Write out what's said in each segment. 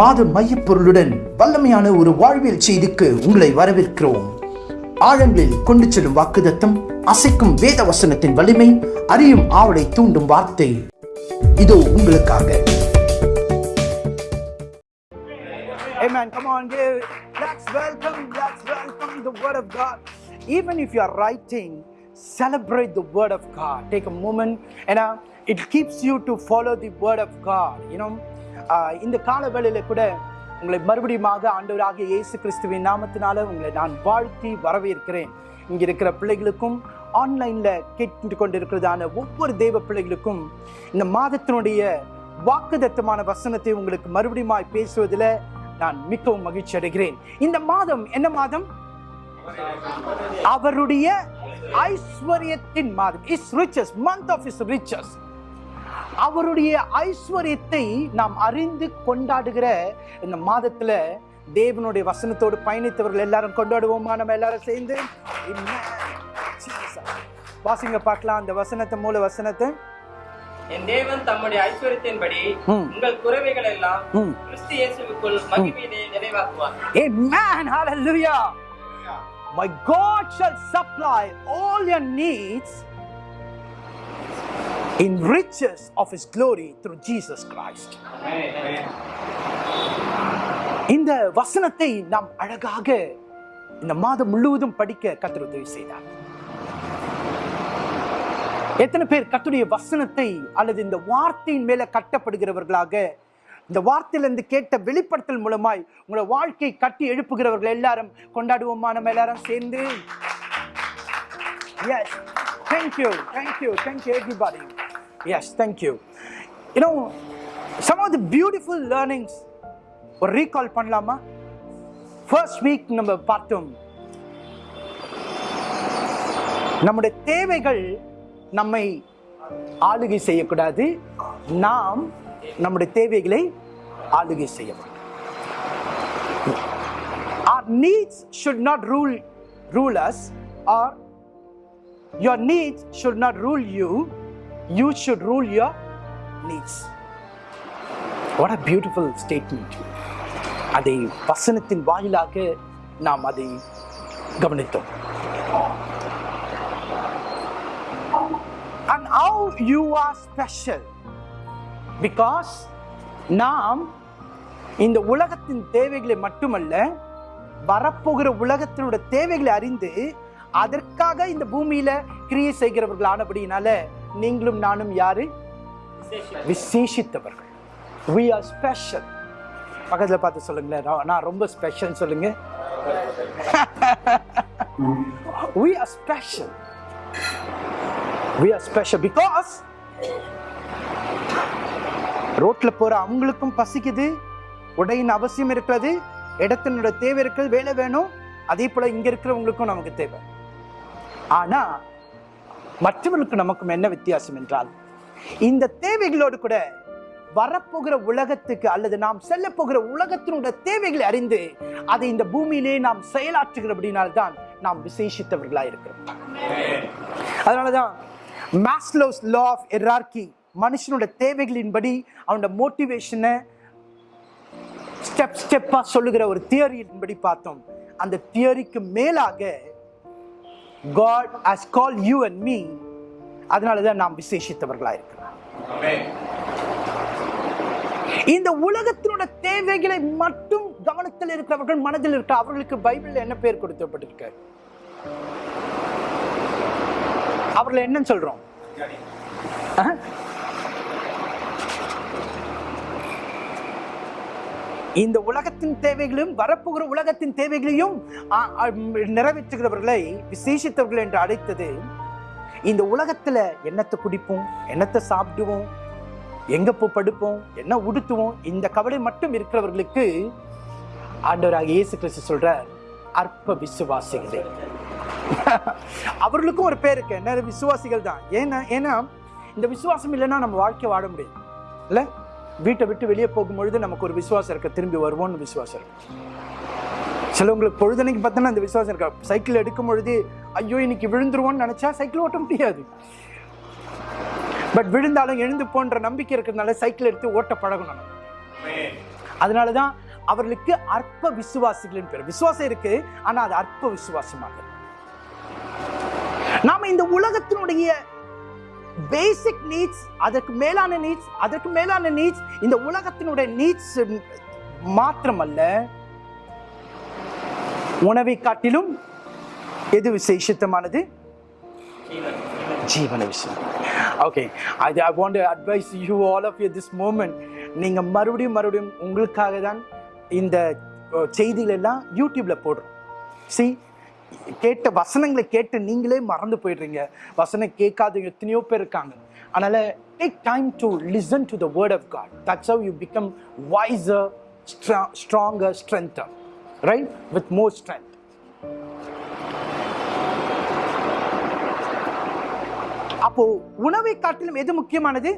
மாத மையப்பொருளுடன் வல்லமையான ஒரு வாழ்வியல் செய்திக்கு உங்களை வரவேற்கிறோம் ஆழங்களில் கொண்டு செல்லும் வாக்குதத்தம் அசைக்கும் வேத வசனத்தின் வலிமை அறியும் ஆவலை தூண்டும் வார்த்தை இதோ உங்களுக்காக Amen. Come on, give. Let's welcome. Let's welcome the Word of God. Even if you are writing, celebrate the Word of God. Take a moment, and uh, it keeps you to follow the Word of God. You know, இந்த இந்த காலவேளையில கூட உங்களை மறுபடியுமாக ஆண்டவராக இயேசு கிறிஸ்துவின் நாமத்தினால உங்களை நான் வாழ்த்தி வரவேற்கிறேன். இங்கே இருக்கிற பிள்ளைகளுக்கும் ஆன்லைனில் கேட்டு கொண்டிருக்கிறதான ஒவ்வொரு தெய்வ பிள்ளைகளுக்கும் இந்த மாதத்தினுடைய வாக்குதத்தமான வசனத்தை உங்களுக்கு மறுபடியுமாய் பேசுவதில் நான் மிகவும் மகிழ்ச்சி அடைகிறேன். இந்த மாதம் என்ன மாதம்? அவருடைய ஐஸ்வர்யத்தின் மாதம். His riches month of his riches அவருடைய ஐஸ்வர்யத்தை நாம் அறிந்து கொண்டாடுகிற இந்த மாதத்துல தேவனுடைய வசனத்தோடு பயணித்தவர்கள் எல்லாரும் கொண்டாடுவோமா நம்ம எல்லாரும் சேர்ந்து. வாசிங்க பார்க்கலாம் அந்த வசனத்தை மூல வசனத்தை என் தேவன் தம்முடைய ஐஸ்வர்யத்தின்படி. உங்கள் குறைவைகள் எல்லாம் ம். கிறிஸ்து இயேசுவுக்குள் மகிமையிலே நிறைவாக்குவார் Amen. Hallelujah. My God shall supply all your needs in riches of His glory through Jesus Christ. இந்த வசனத்தை நாம் அழகாக இந்த மாதம் முழுவதும் படிக்க கர்த்தர் உதவி செய்தார். எத்தனை பேர் கத்துடைய வசனத்தை அல்லது இந்த வார்த்தையின் மேல கட்டப்படுகிறவர்களாக இந்த வார்த்தையிலிருந்து கேட்ட வெளிப்படுத்தல் மூலமாய் உங்களை வாழ்க்கை கட்டி எழுப்புகிறவர்கள் எல்லாரும் கொண்டாடுவோமா? நம்ம எல்லாரும் சேர்ந்து? Yes thank you thank you thank you everybody yes thank you you know some of the beautiful learnings ஒரு ரீகால் பண்ணலாமா? ஃபர்ஸ்ட் வீக் நம்ம பார்த்தோம். நம்முடைய தேவைகள் நம்மை ஆளுகை செய்யக்கூடாது. நாம் நம்முடைய தேவைகளை ஆளுகை செய்ய வேண்டும். Our needs should not rule rule us. Or your needs should not rule you you should rule your needs what a beautiful statement அதை வசனத்தின் வாயிலாக நாம் அதை கவனித்தோம் and how you are special because நாம் இந்த உலகத்தின் தேவைகளை மட்டுமல்ல வரப்போகிற உலகத்தினுடைய தேவைகளை அறிந்து அதற்காக இந்த பூமியில கிரியை செய்கிறவர்கள் ஆனபடியினால நீங்களும் நானும் யாரு? விசேஷித்தவர்கள். We are special. பக்கத்துல பார்த்து சொல்லுங்களேன். நான் ரொம்ப ஸ்பெஷல் சொல்லுங்க. We are special. We are special because ரோட்ல போற அவங்களுக்கும் பசிக்குது. உடையின் அவசியம் இருக்கிறது. இடத்தினோட தேவை இருக்கிறது. வேலை வேணும். அதே போல இங்க இருக்கிறவங்களுக்கும் நமக்கு தேவை. ஆனா மற்றவர்களுக்கு நமக்கும் என்ன வித்தியாசம் என்றால் இந்த தேவைகளோடு கூட வரப்போகிற உலகத்துக்கு அல்லது நாம் செல்ல போகிற உலகத்தினுடைய தேவைகளை அறிந்து அதை இந்த பூமியிலே நாம் செயலாற்றுகிறபடினால்தான் நாம் விசேஷித்தவர்களா இருக்கிறோம். அதனாலதான் மாஸ்லோஸ் லா ஆஃப் எரார்கி மனுஷனோட தேவைகளின்படி அவனோட மோட்டிவேஷனை ஸ்டெப் ஸ்டெப்பாக சொல்லுகிற ஒரு தியரியின்படி பார்த்தோம். அந்த தியரிக்கு மேலாக God has call you and me அதனால தான் நாம் விசேஷித்தவர்களா இருக்கிறோம். இந்த உலகத்தினோட தேவைகளை மட்டும் கவனத்தில் இருக்கிறவர்கள் மனதில் இருக்க? அவர்களுக்கு பைபிள்ல என்ன பேர் கொடுக்கப்பட்டிருக்கு அவர்களை என்னன்னு சொல்றோம்? இந்த உலகத்தின் தேவைகளையும் வரப்போகிற உலகத்தின் தேவைகளையும் நிறைவேற்றுகிறவர்களை விசேஷித்தவர்கள் என்று அழைத்தது இந்த உலகத்தில் என்னத்தை குடிப்போம் என்னத்தை சாப்பிடுவோம் எங்கே போ படுப்போம் என்ன உடுத்துவோம் இந்த கவலை மட்டும் இருக்கிறவர்களுக்கு ஆண்டவராக இயேசு கிறிஸ்து சொல்கிறார் அற்ப விசுவாசிகளே. அவர்களுக்கும் ஒரு பேர் இருக்கு என்ன? விசுவாசிகள் தான் ஏன்னா ஏன்னா இந்த விசுவாசம் இல்லைன்னா நம்ம வாழ்க்கை வாழ முடியாது. இல்லை? வீட்டை விட்டு வெளியே போகும்பொழுது நமக்கு ஒரு விசுவாசம் இருக்க திரும்பி வருவோம்னு விசுவாசம் இருக்கு. சிலவங்களுக்கு பொழுதனைக்கு பார்த்தோன்னா அந்த விசுவாசம் இருக்கா? சைக்கிள் எடுக்கும் பொழுது ஐயோ இன்னைக்கு விழுந்துருவோம்னு நினைச்சா சைக்கிள் ஓட்ட முடியாது. பட் விழுந்தாலும் எழுந்து போன்ற நம்பிக்கை இருக்கிறதுனால சைக்கிள் எடுத்து ஓட்ட பழகணும். அதனால தான் அவர்களுக்கு அற்ப விசுவாசிகளின் பேர். விசுவாசம் இருக்கு ஆனா அது அற்ப விசுவாசமாக நாம இந்த உலகத்தினுடைய பேசிக் நீட்ஸ் அதற்கு மேலான நீட்ஸ் அதற்கு மேலான நீட்ஸ் இந்த உலகத்தினுடைய நீட்ஸ் மாத்திரமல்ல உணவை காட்டிலும் எது விசேஷித்தமானது? ஜீவன விஷயம் okay I I want advise you all of you this moment நீங்கள் மறுபடியும் மறுபடியும் உங்களுக்காக தான் இந்த செய்திகளெல்லாம் செய்திகள் எல்லாம் போடுறோம். சி கேட்ட வசனங்களை கேட்டு நீங்களே மறந்து போயிடுறீங்க. வசனம் கேட்காத எத்தனையோ பேர் இருக்காங்க. அதனால take time to listen to the word of God that's how you become wiser stronger strengther right with more strength அப்போ உணவை காட்டிலும் எது முக்கியமானது?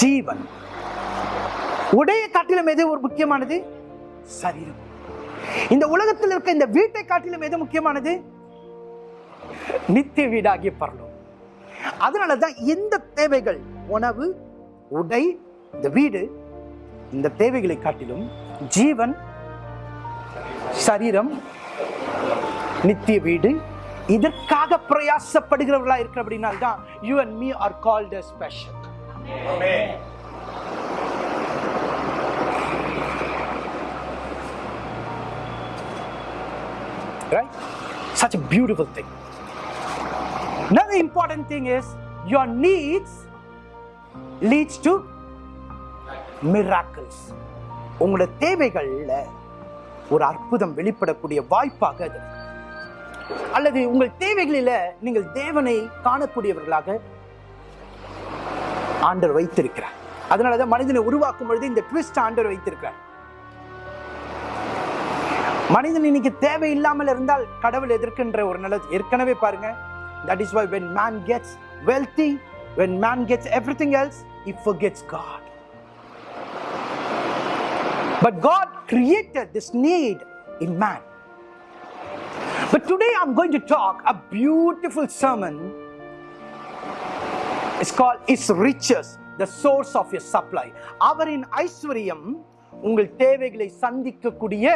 ஜீவன். உடையை காட்டிலும் எது ஒரு முக்கியமானது? சரீரம். இந்த உலகத்தில் இருக்க இந்த வீட்டை காட்டிலும் எது முக்கியமானது? நித்திய வீடாகிய பரலோகம். அதனாலதான் இந்த தேவைகள் உணவு உடை இந்த வீடு இந்த தேவைகளை காட்டிலும் ஜீவன் சரீரம் நித்திய வீடு இதற்காக பிரயாசப்படுகிறவர்களா இருக்கிற அப்படின்னால்தான் தான் you and me are called special right? Such a beautiful thing. Another important thing is your needs leads to miracles. உங்களோட தேவைகள்ல ஒரு அற்புதம் வெளிப்படக்கூடிய வாய்ப்பாக அது. அல்லது உங்கள் தேவைகளில் நீங்கள் தேவனை காணக்கூடியவர்களாக ஆண்டர் வைத்திருக்கிறார். அதனாலதான் மனிதனை உருவாக்கும் பொழுது இந்த ட்விஸ்ட் ஆண்டர் வைத்திருக்கிறார். மனிதன் இன்னைக்கு தேவை இல்லாமல் இருந்தால் கடவுள் எதிர்க்கின்ற ஒரு நிலை ஏற்கனவே பாருங்க that is why when man gets wealthy when man gets everything else if gets God but God created this need in man but today I'm going to talk a beautiful sermon it's call his riches the source of your supply அவரின் ஐஸ்வர்யம் உங்கள் தேவைகளை சந்திக்கக்கூடிய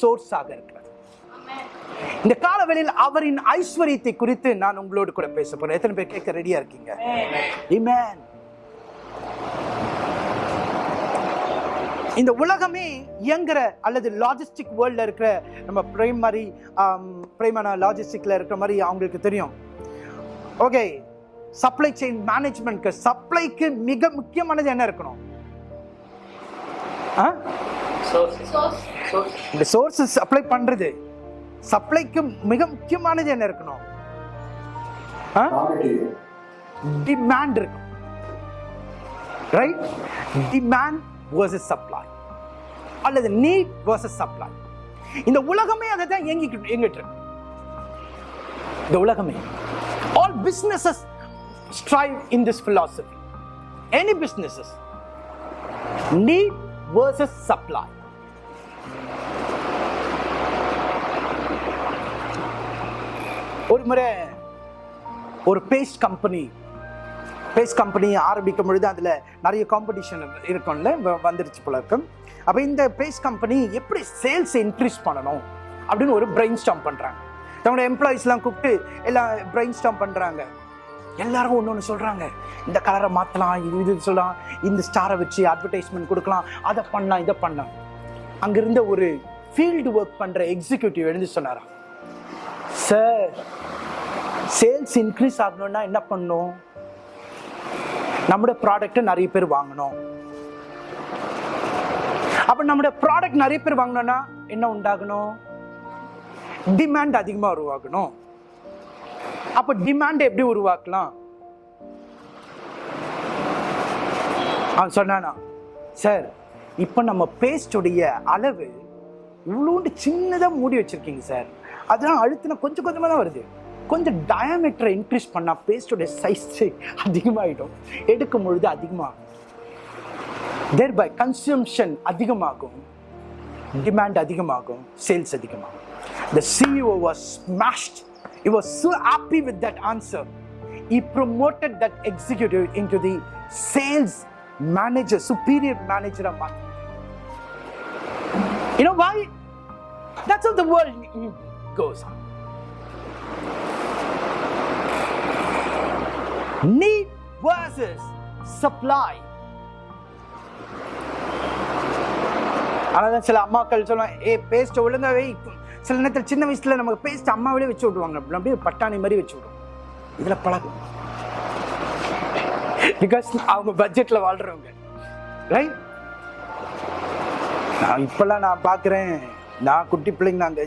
சோர்ஸாக இருக்கிறது. இந்த காலவெளியில் அவரின் ஐஸ்வர்யத்தை குறித்து நான் உங்களோடு கூட பேச போறேன். எத்தனை பேர் கேட்க ரெடியா இருக்கீங்க? Amen. இந்த உலகமே இயங்குற அல்லது லாஜிஸ்டிக் வேர்ல்ட்ல இருக்கிற நம்ம பிரைமரி பிரைமரி லாஜிஸ்டிக்ல இருக்கிற மாதிரி அவங்களுக்கு தெரியும். ஓகே சப்ளை செயின் மேனேஜ்மெண்ட்க்கு சப்ளைக்கு மிக முக்கியமானது என்ன இருக்கணும்? ஆ? இந்த சோர்ஸஸ் சப்ளை பண்றது சப்ளைக்கு மிக முக்கியமானது என்ன இருக்கணும்? டிமாண்ட் இருக்கும் ரைட் டிமாண்ட் வர்சஸ் சப்ளை அல்லது நீட் வர்சஸ் சப்ளை இந்த உலகமே அதை தான் இயங்கிட்டு இயங்கிட்டு இருக்கு. இந்த உலகமே. All businesses strive in this philosophy. Any businesses need versus supply ஒரு முறை ஒரு பேஸ்ட் கம்பெனி பேஸ்ட் கம்பெனி ஆரம்பிக்கும் பொழுது அதில் நிறைய காம்படிஷன் இருக்கும்ல வ- வந்துருச்சு போல இருக்கும் அப்போ இந்த பேஸ்ட் கம்பெனி எப்படி சேல்ஸ் இன்க்ரீஸ் பண்ணணும் அப்படின்னு ஒரு பிரெயின் ஸ்டாம் பண்ணுறாங்க தன்னோட எம்ப்ளாயிஸ்லாம் கூப்பிட்டு எல்லாம் பிரெயின் ஸ்டாம் பண்ணுறாங்க எல்லாரும் ஒன்று ஒன்று சொல்கிறாங்க இந்த கலரை மாற்றலாம் இது இது சொல்லலாம். இந்த ஸ்டாரை வச்சு அட்வர்டைஸ்மெண்ட் கொடுக்கலாம். அதை பண்ணலாம் இதை பண்ணலாம். அங்கிருந்த ஒரு ஃபீல்டு ஒர்க் பண்ணுற எக்ஸிக்யூட்டிவ் எழுந்து சொன்னாராம். சார் சேல்ஸ் இன்க்ரீஸ் ஆகணும்னா என்ன பண்ணும்? நம்மளோட ப்ராடக்ட்டை நிறைய பேர் வாங்கணும். அப்போ நம்மளோட ப்ராடக்ட் நிறைய பேர் வாங்கணும்னா என்ன உண்டாகணும்? டிமாண்ட் அதிகமாக உருவாகணும். அப்போ டிமாண்ட் எப்படி உருவாக்கலாம்? அவன் சொன்னானா சார் இப்போ நம்ம பேஸ்டுடைய அளவு இவ்வளோண்டு சின்னதாக மூடி வச்சுருக்கீங்க சார் அதெல்லாம் அழுத்தினா கொஞ்சம் கொஞ்சமாக தான் வருது. கொஞ்சம் டயாமீட்டரை இன்க்ரீஸ் பண்ணால் பேஸ்டோடைய சைஸ் அதிகமாகிடும் எடுக்கும் பொழுது அதிகமாகும். தேர் பை கன்சம்ஷன் அதிகமாகும். டிமாண்ட் அதிகமாகும். சேல்ஸ் அதிகமாகும். The CEO was smashed he was He happy with that answer he promoted that executive into the sales manager superior மேனேஜரா மாத்தி You know why? That's how the world goes on. Need versus supply. அதான் சில அம்மாக்கள் சொல்லுவாங்க ஏ paste ஒழுங்காவே சில நேரத்தில் சின்ன வயசுல நமக்கு பேஸ்ட் அம்மாவிலே வச்சு விடுவாங்க அப்படி அப்படியே பட்டாணி மாதிரி வச்சு விடுவோம் இதுல பழகும் பிகாஸ் அவங்க பட்ஜெட்ல வாழ்றவங்க. ரைட் நான் இப்பெல்லாம் நான் பார்க்குறேன் நான் குட்டி பிள்ளைங்க அங்கே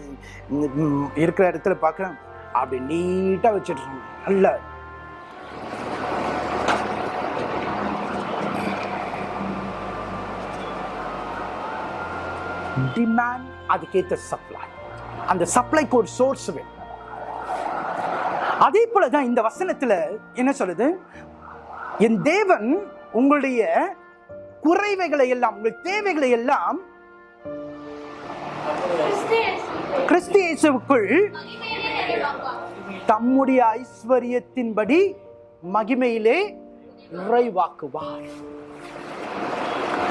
இருக்கிற இடத்துல பார்க்குறேன் அப்படி நீட்டாக வச்சுட்டு நல்ல. டிமாண்ட் அதுக்கேற்ற சப்ளை அந்த சப்ளைக்கு ஒரு சோர்ஸ் வேணும். அதே போல தான் இந்த வசனத்துல என்ன சொல்லுது? என் தேவன் உங்களுடைய குறைவைகளை எல்லாம் உங்கள் தேவைகளை எல்லாம் கிறிஸ்து தம்முடைய ஐஸ்வர்யத்தின்படி மகிமையிலே நிறைவாக்குவார்.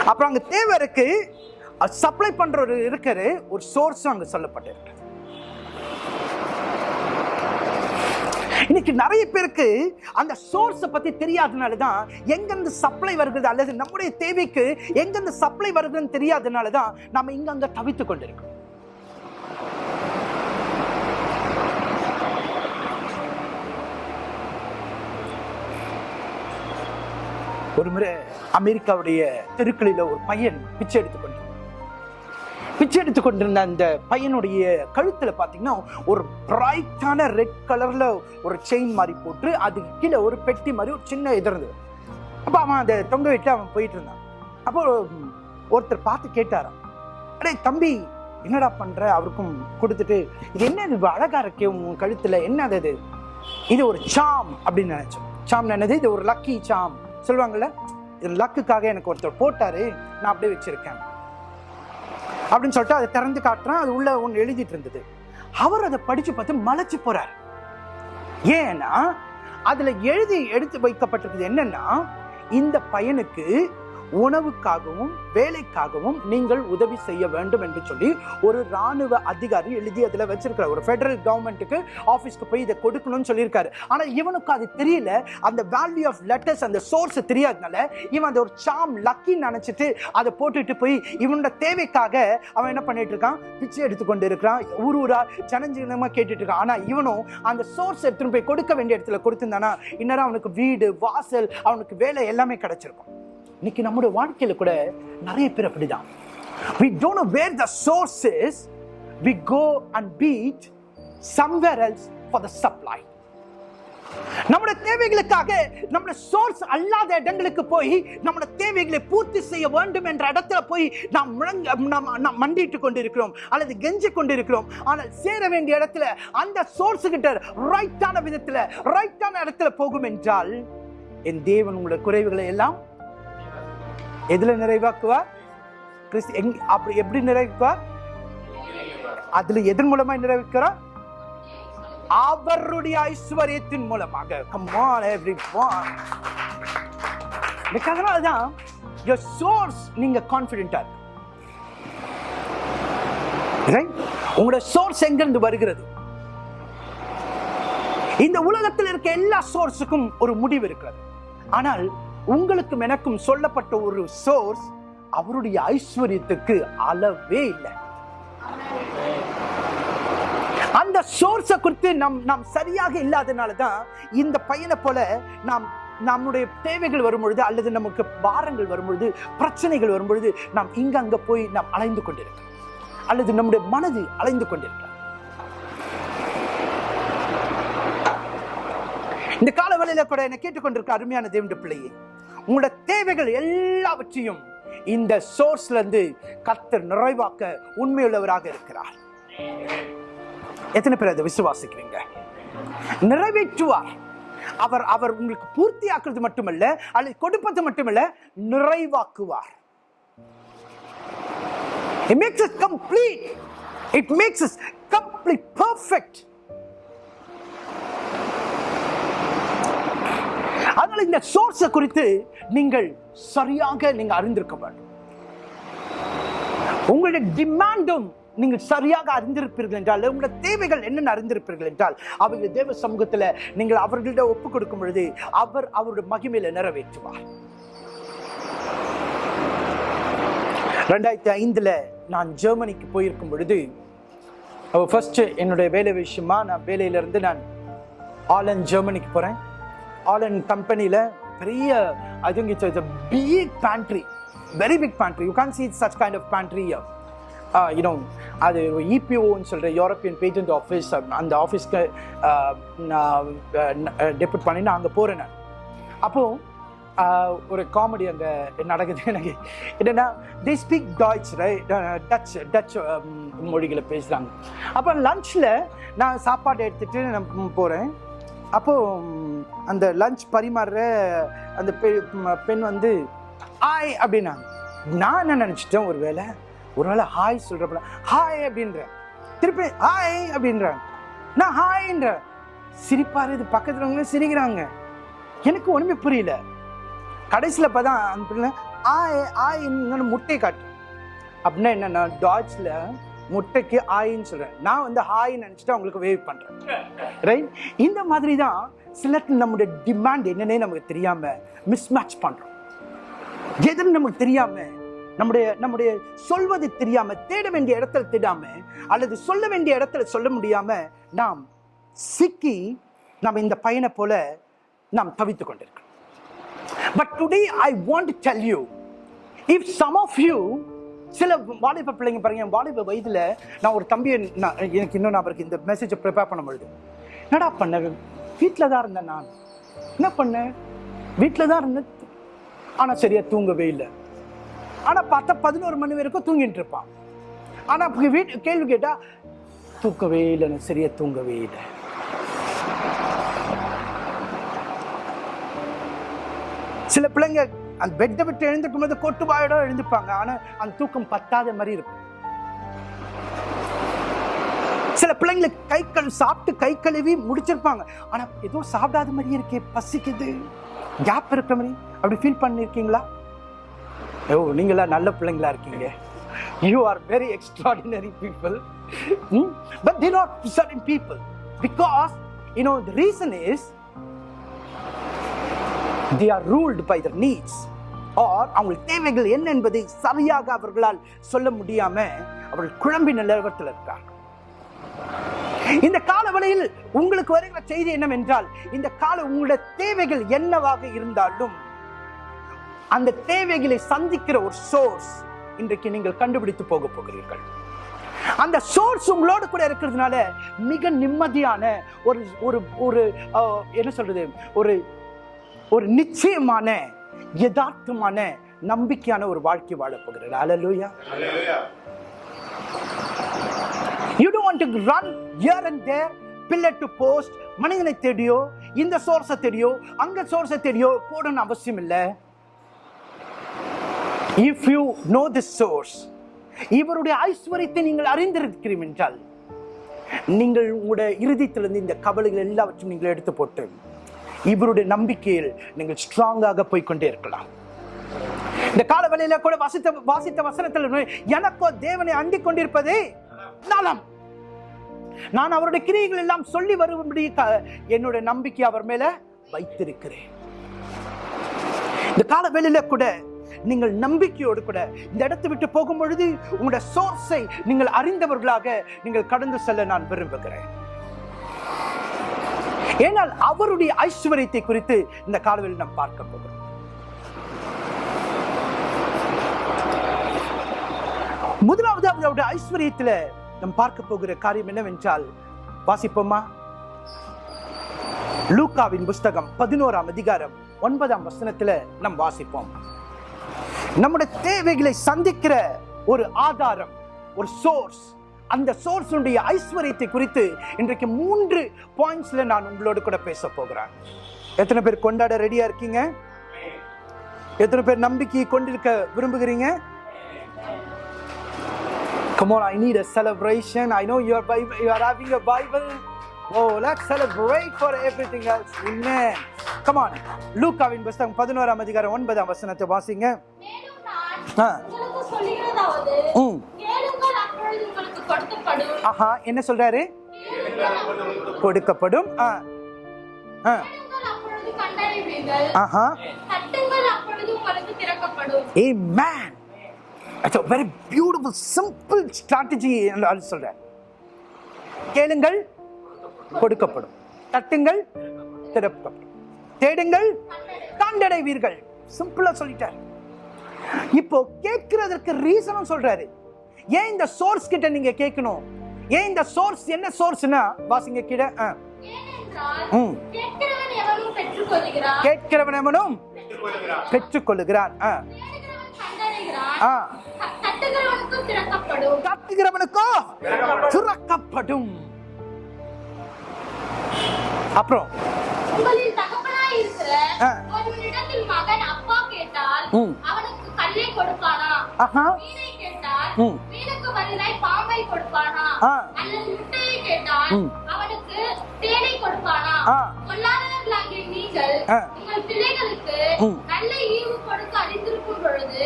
அப்புறம் அங்க தேவை இருக்கு சப்ளை பண்ற ஒரு இருக்கிற ஒரு சோர்ஸ் அங்க சொல்லப்பட்டிருக்கு. இன்னைக்கு நிறைய பேருக்கு அந்த சோர்ஸை பத்தி தெரியாதனால தான் எங்கிருந்து சப்ளை வருகிறது அல்லது நம்முடைய தேவைக்கு எங்கிருந்து சப்ளை வருதுன்னு தெரியாதனால தான் நம்ம இங்க அங்க தவித்து கொண்டிருக்கோம் ஒரு முறை அமெரிக்காவுடைய தெருக்களில் ஒரு பையன் பிச்சை எடுத்துக்கொண்டு பிச்சை எடுத்து கொண்டிருந்த அந்த பையனுடைய கழுத்தில் பார்த்தீங்கன்னா ஒரு பிரைட்டான ரெட் கலரில் ஒரு செயின் மாதிரி போட்டு அதுக்கு கீழே ஒரு பெட்டி மாதிரி ஒரு சின்ன இது இருந்தது. அவன் அதை தொங்க விட்டு அவன் போயிட்டு இருந்தான். அப்போ ஒருத்தர் பார்த்து கேட்டாராம். அடே தம்பி என்னடா பண்ணுற அவருக்கும் கொடுத்துட்டு இது என்ன இது அழகா இருக்கே உன் கழுத்தில். என்ன அது? இது ஒரு சாம் அப்படின்னு நினைச்சோம். சாம் என்னது? இது ஒரு லக்கி சாம் சொல்லுவாங்கள்ல இது லக்குக்காக எனக்கு ஒருத்தர் போட்டார். நான் அப்படியே வச்சுருக்கேன். அப்படின்னு சொல்லிட்டு அதை திறந்து காட்டுறான். அது உள்ள ஒன்று எழுதிட்டு இருந்தது. அவர் அதை படிச்சு பார்த்து மலைச்சு போறார். ஏன்னா அதுல எழுதி எடுத்து வைக்கப்பட்டிருக்குது என்னன்னா இந்த பையனுக்கு உணவுக்காகவும் வேலைக்காகவும் நீங்கள் உதவி செய்ய வேண்டும் என்று சொல்லி ஒரு ராணுவ அதிகாரி எழுதி அதில் வச்சிருக்காரு ஒரு ஃபெடரல் கவர்மெண்ட்டுக்கு ஆஃபீஸ்க்கு போய் இதை கொடுக்கணும்னு சொல்லியிருக்காரு. ஆனால் இவனுக்கு அது தெரியல. அந்த வேல்யூ ஆஃப் லெட்டர்ஸ் அந்த சோர்ஸ் தெரியாதனால இவன் அந்த ஒரு சாம் லக்கின்னு நினச்சிட்டு அதை போட்டுட்டு போய் இவனோட தேவைக்காக அவன் என்ன பண்ணிட்டு இருக்கான் பிச்சை எடுத்துக்கொண்டு இருக்கிறான் ஊர் ஊரா ஜனஞ்சனமா கேட்டுட்டு இருக்கான் ஆனால் இவனும் அந்த சோர்ஸ் எடுத்துன்னு போய் கொடுக்க வேண்டிய இடத்துல கொடுத்துருந்தானா? இன்னும் அவனுக்கு வீடு வாசல் அவனுக்கு வேலை எல்லாமே கிடைச்சிருக்கும். இன்னைக்கு நம்முடைய வாழ்க்கையில கூட நிறைய பேர் அப்படிதான். We don't know where the source is. We go and beat somewhere else for the supply. நம்முடைய தேவைகளுக்காக நம்முடைய சோர்ஸ் அல்லாத இடங்களுக்கு போய் நம்முடைய தேவைகளை பூர்த்தி செய்ய வேண்டும் என்ற இடத்துல போய் நாம் முழங்க நாம் மண்டிட்டு கொண்டிருக்கிறோம் அல்லது கெஞ்சி கொண்டிருக்கிறோம். ஆனால் சேர வேண்டிய இடத்துல அந்த சோர்ஸ் கிட்ட ரைட்டான விதத்துல ரைட்டான இடத்துல போகும் என்றால் என் தேவன் உங்களுடைய குறைவுகளை எல்லாம் எதில் நிறைவாக்குவா? கிறிஸ்து எங் அப்படி எப்படி நிறைவாக்குவார் அதில் எதன் மூலமாக நிறைவேற்கிறார் அவருடைய ஐஸ்வர்யத்தின் மூலமாக. கம்மான் எவ்ரி அதனால தான் யோர் சோர்ஸ் நீங்கள் கான்ஃபிடென்ட்டாக ரைட் உங்களோட சோர்ஸ் எங்கிருந்து வருகிறது? இந்த உலகத்தில் இருக்க எல்லா சோர்ஸுக்கும் ஒரு முடிவு இருக்கிறது. ஆனால் உங்களுக்கும் எனக்கும் சொல்லப்பட்ட ஒரு சோர்ஸ் அவருடைய ஐஸ்வர்யத்துக்கு அளவே இல்லை. அந்த சோர்ஸை குறித்து நம் நாம் சரியாக இல்லாதனால தான் இந்த பையனை போல நாம் நம்முடைய தேவைகள் வரும்பொழுது அல்லது நமக்கு பாரங்கள் வரும்பொழுது பிரச்சனைகள் வரும்பொழுது நாம் இங்க அங்க போய் நாம் அலைந்து கொண்டிருக்கிறோம். அல்லது நம்முடைய மனது அலைந்து கொண்டிருக்கிறோம் இந்த காலவெளியில கூட என்னை கேட்டுக்கொண்டிருக்க அருமையான தேவண்ட பிள்ளையே உங்களோட தேவைகள் எல்லாவற்றையும் இந்த சோர்ஸ்ல இருந்து கத்தர் நிறைவாக்க உண்மையுள்ளவராக இருக்கிறார் எத்தனை பேர் அதை விசுவாசிக்கிறீங்க நிறைவேற்றுவார் அவர் அவர் உங்களுக்கு பூர்த்தியாக்குறது மட்டுமல்ல அல்லது கொடுப்பது மட்டுமல்ல நிறைவாக்குவார் It makes us complete. It makes us complete, perfect. அதனால இந்த சோர்ஸை குறித்து நீங்கள் சரியாக நீங்க அறிந்திருக்க வேண்டும். உங்களுடைய டிமாண்டும் நீங்கள் சரியாக அறிந்திருப்பீர்கள் என்றால் உங்களுடைய தேவைகள் என்னென்ன அறிந்திருப்பீர்கள் என்றால் அவர்கள் தேவ சமூகத்தில் நீங்கள் அவர்களிடம் ஒப்பு கொடுக்கும் பொழுது அவர் அவருடைய மகிமையில நிறைவேற்றுவார். ரெண்டாயிரத்தி ஐந்துல நான் ஜெர்மனிக்கு போயிருக்கும் பொழுது ஃபர்ஸ்ட் என்னுடைய வேலை விஷயமா நான் வேலையிலிருந்து நான் நான் ஆலன் ஜெர்மனிக்கு ஆல் அண்ட் கம்பெனியில் பெரிய I think it's big pantry very big pantry you can see such kind of pantry you know அது இபிஓன்னு சொல்கிற யூரோப்பியன் பேஜெண்ட் ஆஃபீஸ் அந்த ஆஃபீஸ்க்கு uh, uh, uh, நான் டெபியூட் பண்ணி நான் அங்கே போகிறேன் நான். அப்போது ஒரு காமெடி அங்கே நடக்குது. எனக்கு என்னென்னா the speak Deutsch right Dutch Dutch um, மொழிகளை பேசுகிறாங்க அப்போ லஞ்சில் நான் சாப்பாடு எடுத்துகிட்டு நான் போகிறேன் அப்போது அந்த லஞ்ச் பரிமாறுற அந்த பெ- பெண் வந்து ஹாய் அப்படின்னாங்க. நான் என்ன நினச்சிட்டேன் ஒரு வேளை ஒரு வேளை ஹாய் சொல்கிறப்ப ஹாய் அப்படின்றேன் திருப்பி ஹாய் அப்படின்றாங்க. நான் ஹாய்ன்ற சிரிப்பாரு இது பக்கத்தில் சிரிக்கிறாங்க. எனக்கு ஒன்றுமே புரியல. கடைசியில் பார்த்தா அந்த பிள்ளை ஆய் ஆயின்னு முட்டை காட்டு அப்படின்னா என்னன்னா டாட்ஸில் முட்டைக்கு ஆயின்னு சொல்கிறேன் நான் வந்து ஹாய் நினச்சிட்டு அவங்களுக்கு வேவ் பண்ணுறேன் ரைட் இந்த மாதிரி தான் சில நம்முடைய டிமாண்ட் என்னன்னே நமக்கு தெரியாமல் மிஸ்மேட்ச் பண்ணுறோம் எதுன்னு நமக்கு தெரியாமல் நம்முடைய நம்முடைய சொல்வது தெரியாம தேட வேண்டிய இடத்துல தேடாம அல்லது சொல்ல வேண்டிய இடத்துல சொல்ல முடியாம நாம் சிக்கி நாம் இந்த பையனை போல நாம் தவித்து கொண்டிருக்கிறோம். But today I want tell you if some of you சில வாலிப பிள்ளைங்க பாருங்க என் வாலிப வயதில் நான் ஒரு தம்பியை நான் எனக்கு இன்னும் நான் இந்த மெசேஜை ப்ரிப்பேர் பண்ண பொழுது. என்னடா பண்ண? வீட்டில் தான் இருந்தேன் நான். என்ன பண்ணேன் வீட்டில் தான் இருந்தேன். ஆனால் சரியாக தூங்கவே இல்லை. ஆனால் பார்த்தா பதினோரு மணி வரைக்கும் தூங்கிட்டு இருப்பான். ஆனால் வீட்டு கேள்வி கேட்டால் தூக்கவே இல்லை சரியாக தூங்கவே இல்லை. சில பிள்ளைங்க அந்த பெட்டை விட்டு எழுந்துக்கும் போது கொட்டுபாயோட எழுந்திருப்பாங்க. எழுந்துப்பாங்க ஆனா அந்த தூக்கம் பத்தாத மாதிரி இருக்கும். சில பிள்ளைங்களுக்கு கை கழு சாப்பிட்டு கை கழுவி முடிச்சிருப்பாங்க. ஆனா ஏதோ சாப்பிடாத மாதிரி இருக்கே பசிக்குது. கேப் இருக்கிற மாதிரி. அப்படி ஃபீல் பண்ணிருக்கீங்களா? ஓ நீங்களா நல்ல பிள்ளைங்களா இருக்கீங்க. You are very extraordinary people but the not certain people because you know the reason is they are ruled by their needs or அவங்களுக்கு தேவைகள் என்ன என்பதை சரியாக அவர்களால் சொல்ல முடியாம அவர்கள் குழம்பி நிலவரத்தில் இருக்காங்க. இந்த காலவழியில் உங்களுக்கு வருகிற செய்தி என்னவென்றால் இந்த கால உங்களுடைய தேவைகள் என்னவாக இருந்தாலும் அந்த தேவைகளை சந்திக்கிற ஒரு சோர்ஸ் இன்றைக்கு நீங்கள் கண்டுபிடித்து போக போகிறீர்கள். அந்த சோர்ஸ் உங்களோடு கூட இருக்கிறதுனால மிக நிம்மதியான ஒரு ஒரு ஒரு என்ன சொல்றது? ஒரு ஒரு நிச்சயமான யதார்த்தமான நம்பிக்கையான ஒரு வாழ்க்கை வாழப் போகிறது alleluia you don't to run here and there pillar to post மனிதனை தேடியோ இந்த சோர்ஸை தேடியோ அங்க சோர்ஸை தேடியோ போடணும் அவசியம் இல்லை. If you know this source இவருடைய ஐஸ்வர்யத்தை நீங்கள் அறிந்திருக்கிறீர்கள் என்றால் நீங்கள் உங்களுடைய இறுதியிலிருந்து இந்த கவலைகள் எல்லாவற்றையும் நீங்கள் எடுத்து போட்டு இவருடைய நம்பிக்கையில் நீங்கள் ஸ்ட்ராங்காக போய்க்கொண்டே இருக்கலாம். இந்த கால வேளையில கூட வாசித்த வாசித்த வசனத்தில் எனக்கோ தேவனை அண்டிக் கொண்டிருப்பதே நலம். நான் அவருடைய கிரியைகள் எல்லாம் சொல்லி வரும்படி க- என்னுடைய நம்பிக்கை அவர் மேல வைத்திருக்கிறேன். இந்த கால வேளையில கூட நீங்கள் நம்பிக்கையோடு கூட இந்த இடத்தை விட்டு போகும் பொழுது உங்களுடைய சோர்ஸை நீங்கள் அறிந்தவர்களாக நீங்கள் கடந்து செல்ல நான் விரும்புகிறேன். ஏனால் அவருடைய ஐஸ்வர்யத்தை குறித்து இந்த காலவில் நாம் பார்க்க போகிறோம். முதலாவது அவருடைய ஐஸ்வர்யத்தில் நாம் பார்க்க போகிற காரியம் என்னவென்றால் வாசிப்போமா? லூக்காவின் புஸ்தகம் பதினோராம் அதிகாரம் ஒன்பதாம் வசனத்துல நாம் வாசிப்போம். நம்முடைய தேவைகளை சந்திக்கிற ஒரு ஆதாரம் ஒரு சோர்ஸ் அந்த சோர்ஸுடைய ஐஸ்வர்யத்தை குறித்து இன்றைக்கு மூன்று பாயிண்ட்ஸில் நான் உங்களோடு கூட பேச போகிறேன் எத்தனை பேர் கொண்டாட ரெடியாக இருக்கீங்க எத்தனை பேர் நம்பிக்கையை கொண்டிருக்க விரும்புகிறீங்க Come on, I need a celebration. I know you're Bible, you are having a Bible. Oh, let's celebrate for everything else. Amen. Come on லூக்காவின் புஸ்தகம் பதினோராம் அதிகாரம் ஒன்பதாம் வசனத்தை வாசிங்க ஆஹா என்ன சொல்றாரு? கொடுக்கப்படும். ஆஹா. A man very beautiful simple strategy என்று சொல்றேன் கேளுங்கள் கொடுக்கப்படும். தட்டுங்கள் திறக்கப்படும். தேடுங்கள் கண்டடைவீர்கள். சிம்பிளா சொல்லிட்டார். இப்போ கேட்கிறதற்கு ரீசனும் சொல்றாரு. ஏன் இந்த சோர்ஸ் கிட்ட நீங்க கேட்கணும்? ஏன் இந்த சோர்ஸ் என்ன சோர்ஸ்னா வாசிங்க கீழே ம். கேட்கிறவன் எவனும் பெற்றுக்கொள்ளுகிறான்? தட்டுகிறவனுக்கும் திறக்கப்படும். அப்புறம். உங்களில் தகப்பனாய் இருக்கிற. ஒருவனிடத்தில் மகன் அப்பா கேட்டால். அவனுக்கு ஆஹா ம். ஆ. ம். ஆ. உங்கள் பிள்ளைகளுக்கு. நல்ல ஈவு கொடுக்க அறிந்திருக்கும் பொழுது.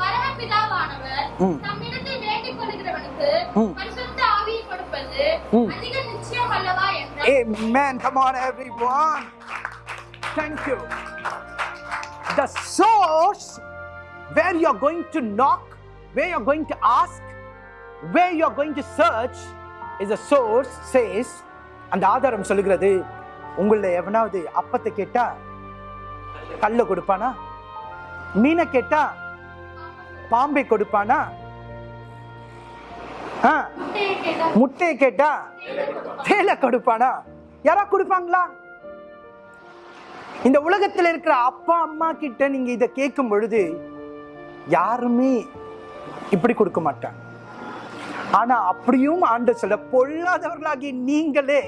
பரமபிதாவானவர் ம். தம்மிடத்தில் வேண்டிக் கொள்கிறவனுக்கு ம். பரிசுத்த ஆவியை கொடுப்பது ம். அதிக நிச்சயம் அல்லவா என்றார் Amen. Come on, everyone. Thank you. The source where you're going to knock, where you're going to ask, where you're going to search is a source says அந்த ஆதாரம் சொல்லுகிறது. உங்களை எவனாவது அப்பத்தை கேட்டா கல்ல கொடுப்பானா? மீனை கேட்டா பாம்பை கொடுப்பானா? ஆ? முட்டையை கேட்டால் கேட்டா தேலை கொடுப்பானா? யாரா கொடுப்பாங்களா? இந்த உலகத்தில் இருக்கிற அப்பா அம்மா கிட்ட நீங்க இதை கேட்கும் பொழுது யாருமே இப்படி கொடுக்க மாட்டாங்க. ஆனா அப்படியும் ஆண்டு சொல்ல பொல்லாதவர்களாகி நீங்களே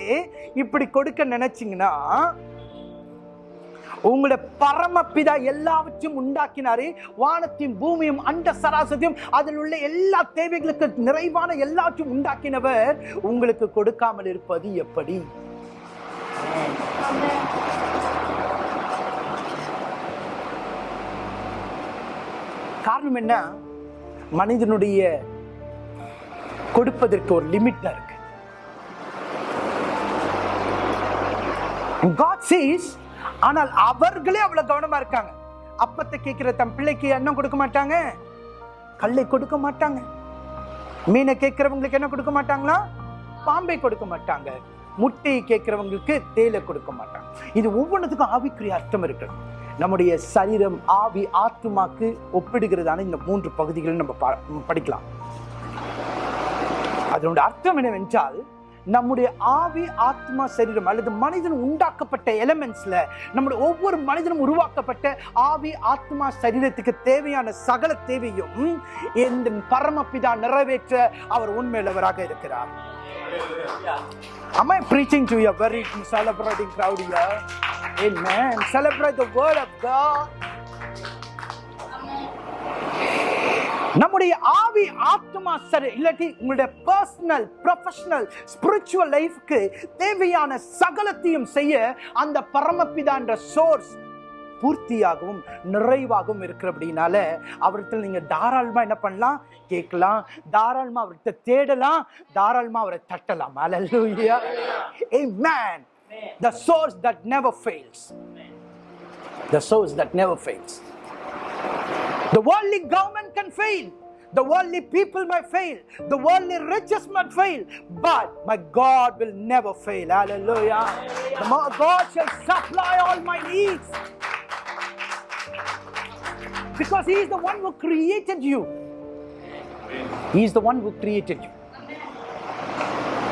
இப்படி கொடுக்க நினைச்சீங்கன்னா உங்களோட பரமபிதா எல்லாவற்றையும் உண்டாக்கினாரு வானத்தையும் பூமியும் அண்ட சராசத்தையும் அதில் உள்ள எல்லா தேவைகளுக்கு நிறைவான எல்லாவற்றையும் உண்டாக்கினவர் உங்களுக்கு கொடுக்காமல் இருப்பது எப்படி? காரணம் என்ன? மனிதனுடைய கொடுப்பதற்கு ஒரு லிமிட் இருக்கு. God ஆனால் அவர்களே அவ்வளவு கவனமா இருக்காங்க. அப்பத்தை கேட்கிற தன் பிள்ளைக்கு எண்ணம் கொடுக்க மாட்டாங்க. கல்லை கொடுக்க மாட்டாங்க. மீனை கேட்கிறவங்களுக்கு என்ன கொடுக்க மாட்டாங்களா? பாம்பை கொடுக்க மாட்டாங்க. முட்டையை கேட்கிறவங்களுக்கு தேலை கொடுக்க மாட்டாங்க. இது ஒவ்வொன்றுத்துக்கும் ஆவிக்குரிய அர்த்தம் இருக்கணும் நம்முடைய சரீரம் ஆவி ஆத்துமாக்கு ஒப்பிடுகிறதான இந்த மூன்று பகுதிகளை நம்ம படிக்கலாம். அதனுடைய அர்த்தம் என்னவென்றால் நம்முடைய ஆவி ஆத்மா சரீரம் அல்லது மனிதன் உண்டாக்கப்பட்ட எலிமெண்ட்ஸ்ல நம்முடைய ஒவ்வொரு மனிதனும் உருவாக்கப்பட்ட ஆவி ஆத்மா சரீரத்துக்கு தேவையான சகல தேவையும் இந்த பரமபிதா நிறைவேற்ற அவர் உண்மையிலவராக இருக்கிறார். Am I preaching to a very celebrating crowd here? Amen. Celebrate the word of God. நம்முடைய ஆவி ஆத்மா சரி இல்லாட்டி உங்களுடைய பர்சனல் ப்ரொஃபஷனல் ஸ்பிரிச்சுவல் லைஃப்க்கு தேவையான சகலத்தையும் செய்ய அந்த பரமபிதான்ற சோர்ஸ் பூர்த்தியாகவும் நிறைவாகவும் இருக்கிறபடினால அவர்கிட்ட நீங்க தாராளமா என்ன பண்ணலாம் கேட்கலாம் தாராளமா அவர்கிட்ட தேடலாம் தாராளமா அவரை தட்டலாம் Hallelujah. Amen. The source that never fails. The source that never fails. The worldly government can fail. The worldly people might fail. The worldly riches might fail. But my God will never fail. Hallelujah. The mo- God shall supply all my needs. Because He is the one who created you. He is the one who created you.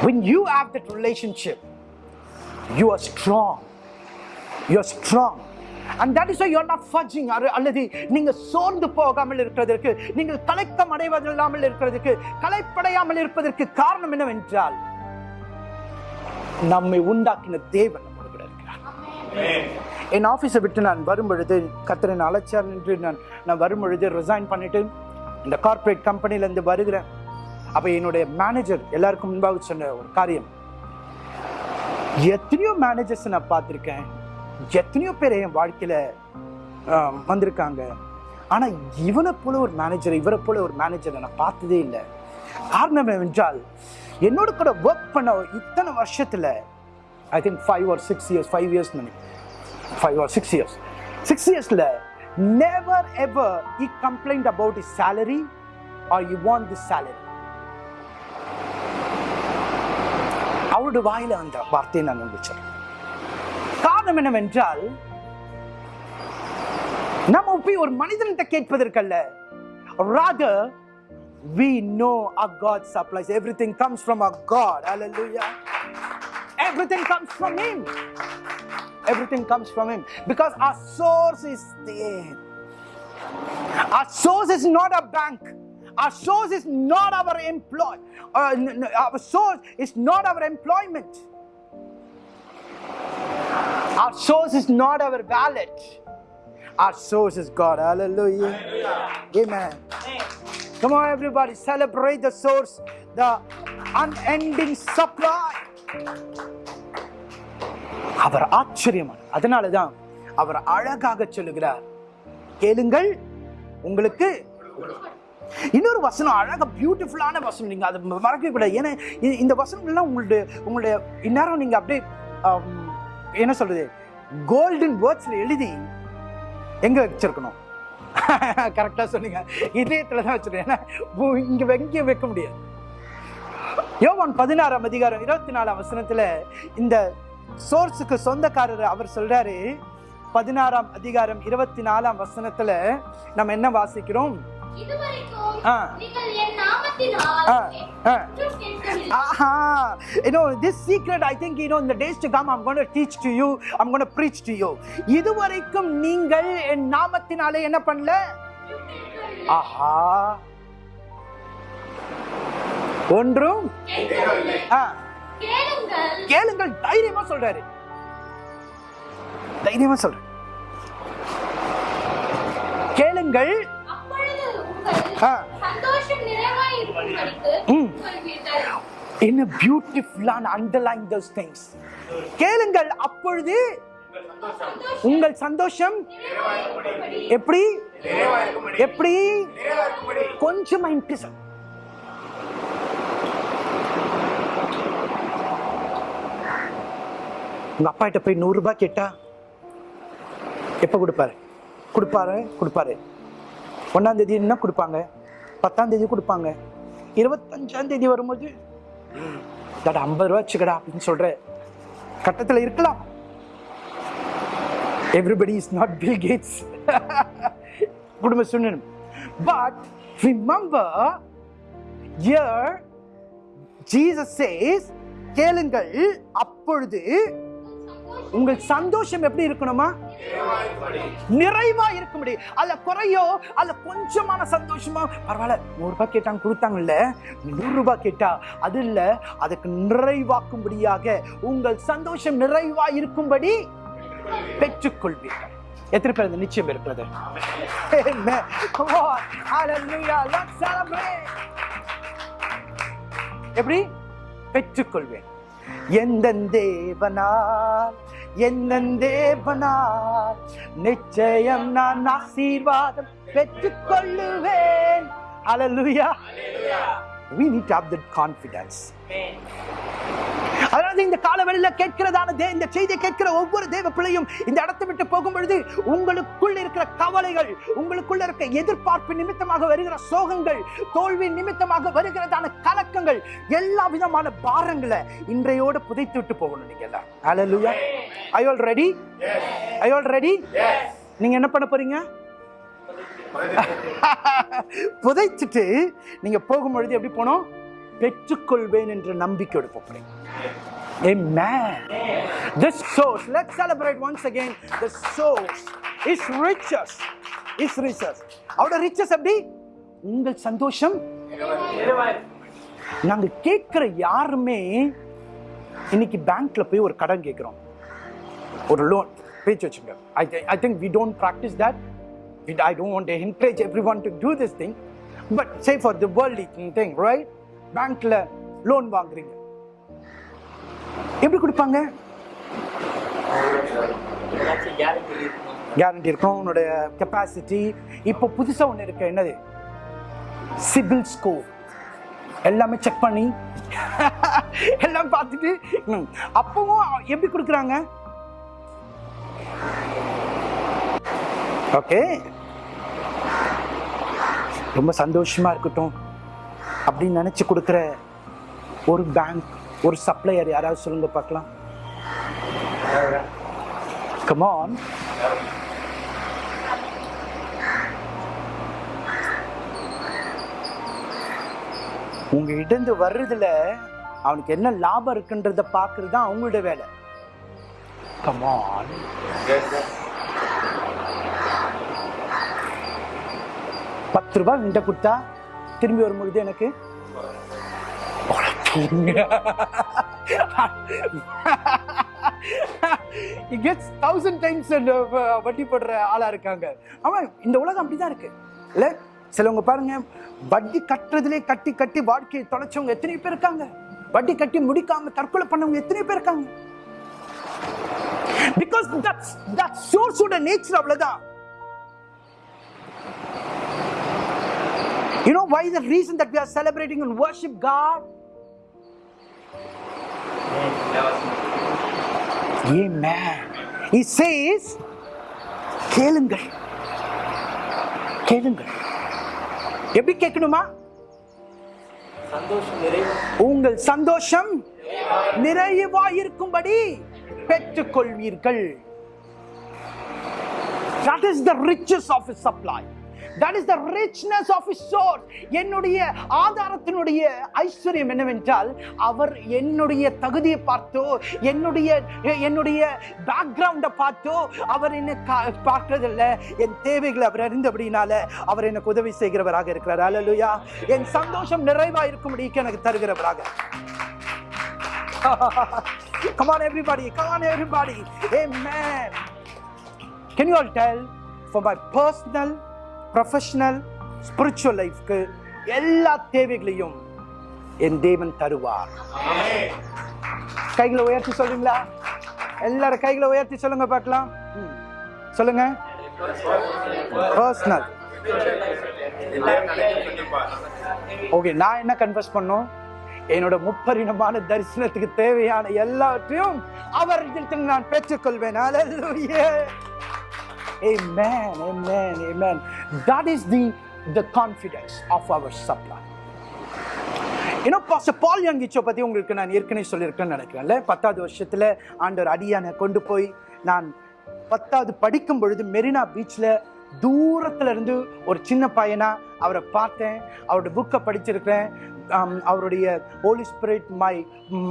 When you have that relationship, you are strong. You are strong. And that is why you are not fudging அல்ல- அல்லது நீங்க சோர்ந்து போகாமல் இருக்கிறதற்கு நீங்கள் கலக்கம் அடைவதில்லாமல் இருக்கிறதுக்கு கலைப்படையாமல் இருப்பதற்கு காரணம் என்னவென்றால் நம்மை உண்டாக்கின தேவன் நம்மோடு கூட இருக்கிறார் என் ஆஃபீஸை விட்டு நான் வரும்பொழுது பொழுது கத்திர அழைச்சார் என்று நான் நான் வரும்பொழுது ரிசைன் பண்ணிவிட்டு இந்த கார்ப்பரேட் கம்பெனிலேருந்து வருகிறேன். அப்போ என்னுடைய மேனேஜர் எல்லாருக்கும் முன்பாக சொன்ன ஒரு காரியம். எத்தனையோ மேனேஜர்ஸ் நான் பார்த்துருக்கேன். எத்தனையோ பேர் என் வாழ்க்கையில் வந்திருக்காங்க. ஆனால் இவனை போல ஒரு மேனேஜர் இவரை போல ஒரு மேனேஜரை நான் பார்த்ததே இல்லை. காரணம் என்றால் என்னோட கூட ஒர்க் பண்ண இத்தனை வருஷத்தில் I think five or six years five years நினைக்கிறேன் five or six years six இயர்ஸில் never ever he complained about his salary or you want this salary அவருடைய வாயில அந்த வார்த்தையை நான் நம்பிச்சேன் காரணம் என்னவென்றால் நம்ம போய் ஒரு மனிதன்கிட்ட கேட்பதற்கல்ல rather we know our God supplies. Everything comes from our God. Hallelujah. Everything comes from him. Everything comes from him. Because our source is there. Our source is not a bank. Our source is not our employ uh, our source is not our employment. Our source is not our wallet. Our source is God. Hallelujah. Amen. Come on, everybody, celebrate the source, the unending supply. அவர் ஆச்சரியமான அதனால தான் அவர் அழகாக சொல்லுகிறார். கேளுங்கள் உங்களுக்கு இன்னொரு வசனம் அழகா பியூட்டிஃபுல்லான வசனம். நீங்க அதை மறக்க கூடாது. ஏன்னா இந்த வசனங்கள்லாம் உங்களுடைய உங்களுடைய இந்நேரம் நீங்க அப்படியே என்ன சொல்றது? கோல்டன் வேர்ட்ஸ்ல எழுதி எங்க வச்சிருக்கணும்? கரெக்டா சொன்னீங்க. இதயத்துல தான் வச்சிருக்கேன் ஏன்னா இங்க எங்கேயும் வைக்க முடியாது. யோவான் பதினாறாம் அதிகாரம் இருபத்தி நாலாம் வசனத்துல இந்த சோர்ஸுக்கு சொந்தக்காரர் அவர் சொல்றாரு. பதினாறாம் அதிகாரம் இருபத்தி நாலாம் வசனத்துல நம்ம என்ன வாசிக்கிறோம். Aha! You know, this secret, I think, you know, in the days to come, I'm going to teach to you, I'm going to preach to you. இதுவரைக்கும் நீங்கள் என் நாமத்தினாலே என்ன பண்ணல? ஆஹா. ஒன்றும் கேளுங்கள். கேளுங்கள் தைரியமா சொல்றாரு. தைரியமா சொல்றாரு கேளுங்கள். beautiful and underline those things. கேளுங்கள் அப்பொழுது சந்தோஷம் உங்கள் சந்தோஷம் எப்படி? எப்படி? கொஞ்சம் இன்ட்ரெஸ்ட் உங்க அப்பா கிட்ட போய் நூறு ரூபாய் கேட்டா எப்ப கொடுப்பாரு? கொடுப்பாரு கொடுப்பாரு. ஒன்னாம் தேதி என்ன கொடுப்பாங்க? பத்தாம் தேதி கொடுப்பாங்க. இருபத்தஞ்சாம் தேதி வரும்போது டாடா ஐம்பது ரூபா வச்சுக்கடா அப்படின்னு சொல்ற கட்டத்துல இருக்கலாம். Everybody is not Bill Gates குடும்ப சூழ்நிலை. But remember here Jesus says கேளுங்கள் அப்பொழுது உங்கள் சந்தோஷம் எப்படி இருக்கணுமா? நிறைவா இருக்க முடியும் அல்ல குறையோ அல்ல கொஞ்சமான சந்தோஷமா? பரவாயில்ல நூறு ரூபாய் கேட்டாங்க கொடுத்தாங்கல்ல? நூறு ரூபாய் கேட்டா அது இல்ல. அதுக்கு நிறைவாக்கும்படியாக உங்கள் சந்தோஷம் நிறைவா இருக்கும்படி பெற்றுக்கொள்வீர்கள். எத்தனை பேர் இந்த நிச்சயம் இருக்கிறது? எப்படி? பெற்றுக்கொள்வேன். எந்த தேவனால் எந்த தேவனால் நிச்சயம் நான் ஆசீர்வாதம் பெற்றுக்கொள்ளுவேன் Hallelujah. We need to have that confidence. அதனால இந்த காலவெளியில கேட்கிறதான தே- இந்த செய்தியை கேட்கிற ஒவ்வொரு தேவ பிள்ளையும் இந்த இடத்தை விட்டு போகும் பொழுது உங்களுக்குள்ள இருக்கிற கவலைகள் உங்களுக்குள்ள இருக்க எதிர்பார்ப்பு நிமித்தமாக வருகிற சோகங்கள் தோல்வி நிமித்தமாக வருகிறதான கலக்கங்கள் எல்லா விதமான பாரங்களை இன்றையோடு புதைத்து விட்டு போகணும் நீங்க எல்லாம் ஹalleluya I all ready I all ready நீங்க என்ன பண்ண போறீங்க? புதைச்சிட்டு நீங்க போகும்பொழுது எப்படி போனோம்? பெற்றுக்கொள்வேன் என்ற நம்பிக்கையோடு போகிறேன் Amen. This source, let's celebrate once again. The source is riches. Is riches. அவரோட riches எப்படி? உங்கள் சந்தோஷம்? நாங்க கேட்கிற யாருமே இன்னைக்கு பேங்க்ல போய் ஒரு கடன் கேட்கிறோம். ஒரு லோன் பேச்சு வச்சுங்க. I I think we don't practice that I don't want encourage everyone to do this thing but say for the world thing right பேங்க்ல லோன் வாங்குறீங்க. எப்படி கொடுப்பாங்க? கேரண்டி இருக்கும். உன்னுடைய கெப்பாசிட்டி இப்போ புதுசாக ஒன்று இருக்கு. என்னது? சிபில் ஸ்கோர் எல்லாமே செக் பண்ணி. எல்லாம் பார்த்துட்டு. அப்பவும் எப்படி கொடுக்குறாங்க? ஓகே ரொம்ப சந்தோஷமா இருக்கட்டும். அப்படின்னு நினைச்சு கொடுக்குற ஒரு பேங்க் ஒரு சப்ளையர் யாராவது சொல்லுங்க பார்க்கலாம். கமான் உங்ககிட்ட இருந்து வர்றதுல அவனுக்கு என்ன லாபம் இருக்குன்றத பாக்குறது தான் அவங்களோட வேலை. கமான் பத்து ரூபாய் விண்ட கொடுத்தா திரும்பி வரும்பொழுது எனக்கு? கெட்ஸ் தௌசண்ட் டைம்ஸ் வட்டி போடுற ஆளா இருக்காங்க. ஆமா இந்த உலகம் அப்படிதான் இருக்கு. இல்ல சிலவங்க பாருங்க வட்டி கட்டுறதுலே கட்டி கட்டி வாழ்க்கையை தொலைச்சவங்க எத்தனை பேர் இருக்காங்க? வட்டி கட்டி முடிக்காம தற்கொலை பண்ணவங்க எத்தனை பேர் இருக்காங்க? பிகாஸ் தட்ஸ் தட் சோர்ஸோட நேச்சர் அவ்வளவுதான். You know why the reason that we are celebrating and worship God? கேளுங்கள். கேளுங்கள். எப்படி கேட்கணுமா? உங்கள் சந்தோஷம் நிறைவாயிருக்கும்படி பெற்றுக்கொள்வீர்கள். That is the riches of his supply. That is the richness of his source என்னுடைய ஆதாரத்தினுடைய ஐஸ்வர்யம் என்னவென்றால் அவர் என்னுடைய தகுதியை பார்த்தோ என்னுடைய என்னுடைய பேக்ரவுண்டை பார்த்தோ அவர் என்னை கா- பார்க்கறதில்ல. என் தேவைகளை அவர் அறிந்தபடினால அவர் எனக்கு உதவி செய்கிறவராக இருக்கிறார். அலலுயா என் சந்தோஷம் நிறைவாக இருக்கும்படிக்கு எனக்கு தருகிறவராக. Come on everybody. Come on everybody. Amen. Can you all tell? For my personal professional spiritual லைஃப்க்கு எல்லா தேவைகளையும் என் தேவன் தருவார். கைகளை உயர்த்தி சொல்றீங்களா? எல்லாரும் கைகளை உயர்த்தி சொல்லுங்க பார்க்கலாம். சொல்லுங்க. பர்சனல் ஓகே நான் என்ன கன்ஃபர்ஸ் பண்ணும் என்னோட முப்பரிணமான தரிசனத்துக்கு தேவையான எல்லாவற்றையும் அவரிடத்தில் நான் பெற்றுக்கொள்வேன். Hallelujah. Amen, amen, amen. That is the, the confidence of our supply. ஏன்னா பாஸ்டர் பால் யங்கிச்சோ பற்றி உங்களுக்கு நான் ஏற்கனவே சொல்லியிருக்கேன்னு நினைக்கிறேன்ல பத்தாவது வருஷத்தில் ஆண்டவர் அடியானை கொண்டு போய் நான் பத்தாவது படிக்கும் பொழுது மெரினா பீச்சில் தூரத்தில் இருந்து ஒரு சின்ன பையனாக அவரை பார்த்தேன் அவரோட புக்கை படிச்சிருக்கிறேன் Um, அவருடைய Holy Spirit my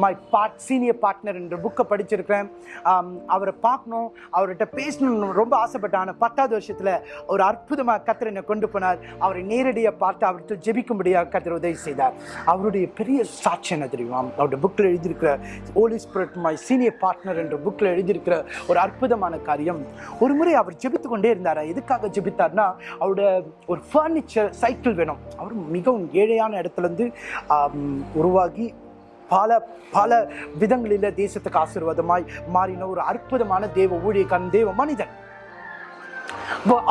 my part senior partner என்ற புக்கை படிச்சிருக்கிறேன். Um, அவரை பார்க்கணும் அவர்கிட்ட பேசணும்னு ரொம்ப ஆசைப்பட்டேன் ஆனால் பத்தாவது வருஷத்தில் ஒரு அற்புதமாக கத்திர என்னை கொண்டு போனார். அவரை நேரடியாக பார்த்து அவர்கிட்ட ஜெபிக்கும்படியாக கத்திர உதவி செய்தார். அவருடைய பெரிய சாட்சி என்ன தெரியுமா? அவருடைய புக்கில் எழுதியிருக்கிற Holy Spirit my senior partner என்ற புக்கில் எழுதியிருக்கிற ஒரு அற்புதமான காரியம். ஒரு முறை அவர் ஜெபித்து கொண்டே இருந்தார்? எதுக்காக ஜெபித்தார்னா அவரோட ஒரு ஃபர்னிச்சர் சைக்கிள் வேணும். அவர் மிகவும் ஏழையான இடத்துல இருந்து உருவாகி பல பல விதங்களில் தேசத்துக்கு ஆசீர்வாதமாய் மாறின ஒரு அற்புதமான தேவ ஊழியக்காரன் தேவ மனிதன்.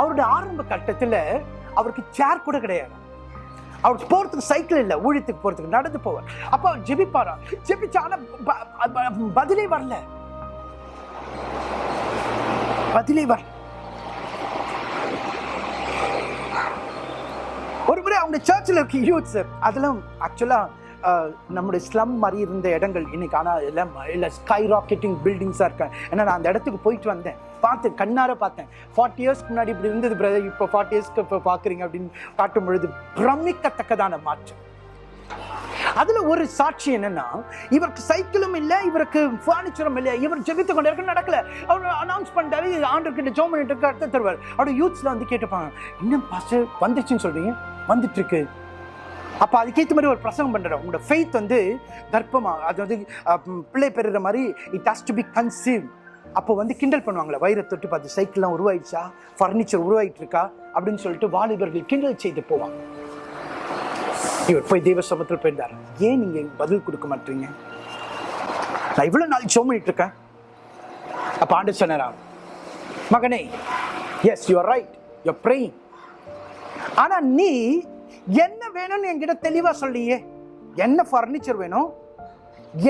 அவருடைய ஆரம்ப கட்டத்தில் அவருக்கு சேர் கூட கிடையாது. அவர் போறதுக்கு சைக்கிள் இல்லை ஊழியத்துக்கு போறதுக்கு நடந்து போவார். அப்ப அவர் ஜெபிப்பாரா? ஜெபிச்சா பதிலே வரல. பதிலே வரல. நம்முடைய சர்ச்சில் இருக்க யூத்ஸ் அதெல்லாம் ஆக்சுவலாக நம்முடைய ஸ்லம் மாதிரி இருந்த இடங்கள் இன்னைக்கு. ஆனால் எல்லாம் இல்லை ஸ்கை ராக்கெட்டிங் பில்டிங்ஸாக இருக்கேன் ஏன்னா நான் அந்த இடத்துக்கு போயிட்டு வந்தேன். பார்த்து கண்ணார பார்த்தேன். ஃபார்ட்டி இயர்ஸ்க்கு முன்னாடி இப்படி இருந்தது பிரதர் இப்போ ஃபார்ட்டி இயர்ஸ்க்கு இப்போ பார்க்குறீங்க அப்படின்னு காட்டும் பொழுது பிரமிக்கத்தக்கதான மாற்றம். அதுல ஒரு சாட்சி என்னன்னா இவருக்கு சைக்கிளும் இல்லை இவருக்கு ஃபர்னிச்சரும் இல்லை இவர் ஜெபித்து கொண்டு இருக்க நடக்கல. அவர் அனௌன்ஸ் பண்ணிட்டாரு ஆண்டுக்கிட்ட ஆண்டுக்கு ஜோம் பண்ணிட்டு இருக்க அடுத்த தருவார். அவரோட யூத்ஸ்ல வந்து கேட்டுப்பாங்க இன்னும் பாஸ்டர் வந்துச்சுன்னு சொல்றீங்க? வந்துட்டு இருக்கு அப்ப அதுக்கேற்ற மாதிரி ஒரு பிரசங்கம் பண்றாரு. உங்களோட ஃபெய்த் வந்து கர்ப்பமாக அது வந்து பிள்ளை பெறுற மாதிரி it has to be conceive அப்போ வந்து கிண்டல் பண்ணுவாங்களே வயிறை தொட்டு பார்த்து சைக்கிள்லாம் உருவாயிடுச்சா? ஃபர்னிச்சர் உருவாயிட்டு இருக்கா அப்படின்னு சொல்லிட்டு வாலிபர்கள் கிண்டல் செய்து போவாங்க. இவர் போய் தெய்வ சமத்தில் போயிருந்தார். ஏன் நீங்க பதில் கொடுக்க மாட்டீங்க? நான் இவ்வளவு நாள் சோம் பண்ணிட்டு இருக்கேன் அப்ப ஆண்டு சொன்னாராம் மகனே yes you right you praying. ஆனா நீ என்ன வேணும்னு என்கிட்ட தெளிவா சொல்லியே? என்ன ஃபர்னிச்சர் வேணும்?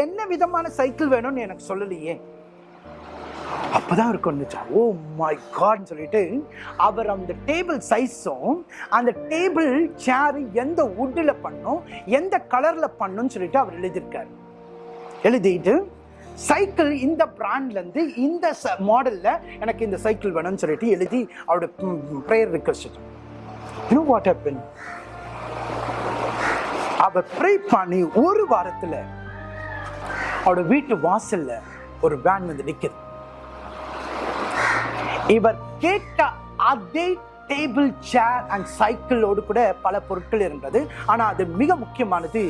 என்ன விதமான சைக்கிள் வேணும்னு எனக்கு சொல்லலையே? அப்போதான் இருக்கும் ஓ மை காட்னு சொல்லிட்டு அவர் அந்த டேபிள் சைஸும் அந்த டேபிள் சேரு எந்த வுட்டில் பண்ணும் எந்த கலரில் பண்ணும்னு சொல்லிட்டு அவர் எழுதியிருக்காரு. எழுதிட்டு சைக்கிள் இந்த பிராண்ட்லேருந்து இந்த இந்த மாடலில் எனக்கு இந்த சைக்கிள் வேணும்னு சொல்லிட்டு எழுதி அவரோட prayer request you what happen அவ ப்ரே பண்ணி ஒரு வாரத்தில் அவரோட வீட்டு வாசலில் ஒரு வேன் வந்து நிற்கிது இவர் கேட்ட அதே டேபிள் சேர் அண்ட் சைக்கிளோடு கூட பல பொருட்கள் இருந்தது. ஆனால் அது மிக முக்கியமானது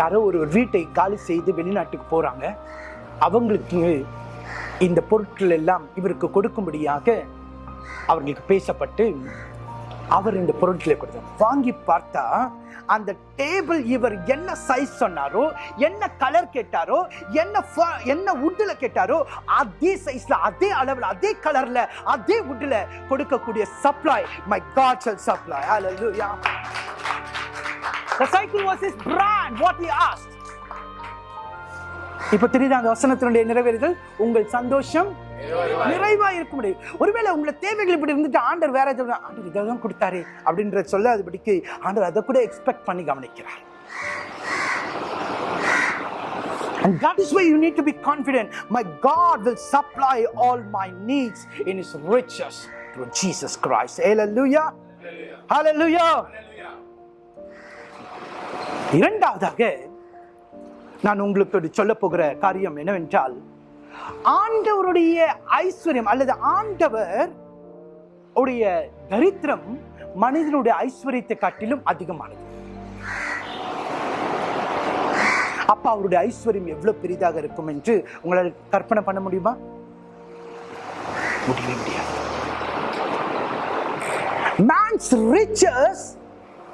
யாரோ ஒரு வீட்டை காலி செய்து வெளிநாட்டுக்கு போகிறாங்க அவங்களுக்கு இந்த பொருட்கள் எல்லாம் இவருக்கு கொடுக்கும்படியாக அவர்களுக்கு பேசப்பட்டு அவர் இந்த பொருட்களை கொடுத்தார். வாங்கி பார்த்தா அந்த டேபிள் இவர் என்ன சைஸ் சொன்னாரோ என்ன கலர் கேட்டாரோ என்ன என்ன வுட்டில் கேட்டாரோ அதே சைஸ்ல அதே அளவில் அதே கலர்ல அதே வுட்டில் கொடுக்கக்கூடிய supply my God shall supply hallelujah the cycle was his brand what he asked. இப்போ தெரியுது அந்த வசனத்தினுடைய நிறைவேறுதல்? உங்கள் சந்தோஷம் நிறைவா இருக்க முடியும் ஒருவேளை உங்களை தேவைகள் இப்படி இருந்துட்டு ஆண்டர் வேற எதாவது ஆண்டர் தான் கொடுத்தாரு அப்படின்ற சொல்ல அதுபடிக்கு ஆண்டர் அதை கூட எக்ஸ்பெக்ட் பண்ணி கவனிக்கிறார் And that is why you need to be confident. My God will supply all my needs in His riches through Jesus Christ. Hallelujah. Hallelujah. இரண்டாவதாக நான் உங்களுக்கு சொல்ல போகிற காரியம் என்னவென்றால் ஆண்டவருடைய ஐஸ்வர்யம் அல்லது ஆண்டவர் உடைய தரித்திரம் மனிதனுடைய ஐஸ்வர்யத்தை காட்டிலும் அதிகமானது. அப்ப அவருடைய ஐஸ்வர்யம் எவ்வளவு பெரிதாக இருக்கும் என்று உங்களால் கற்பனை பண்ண முடியுமா? முடியவே முடியாது. Man's riches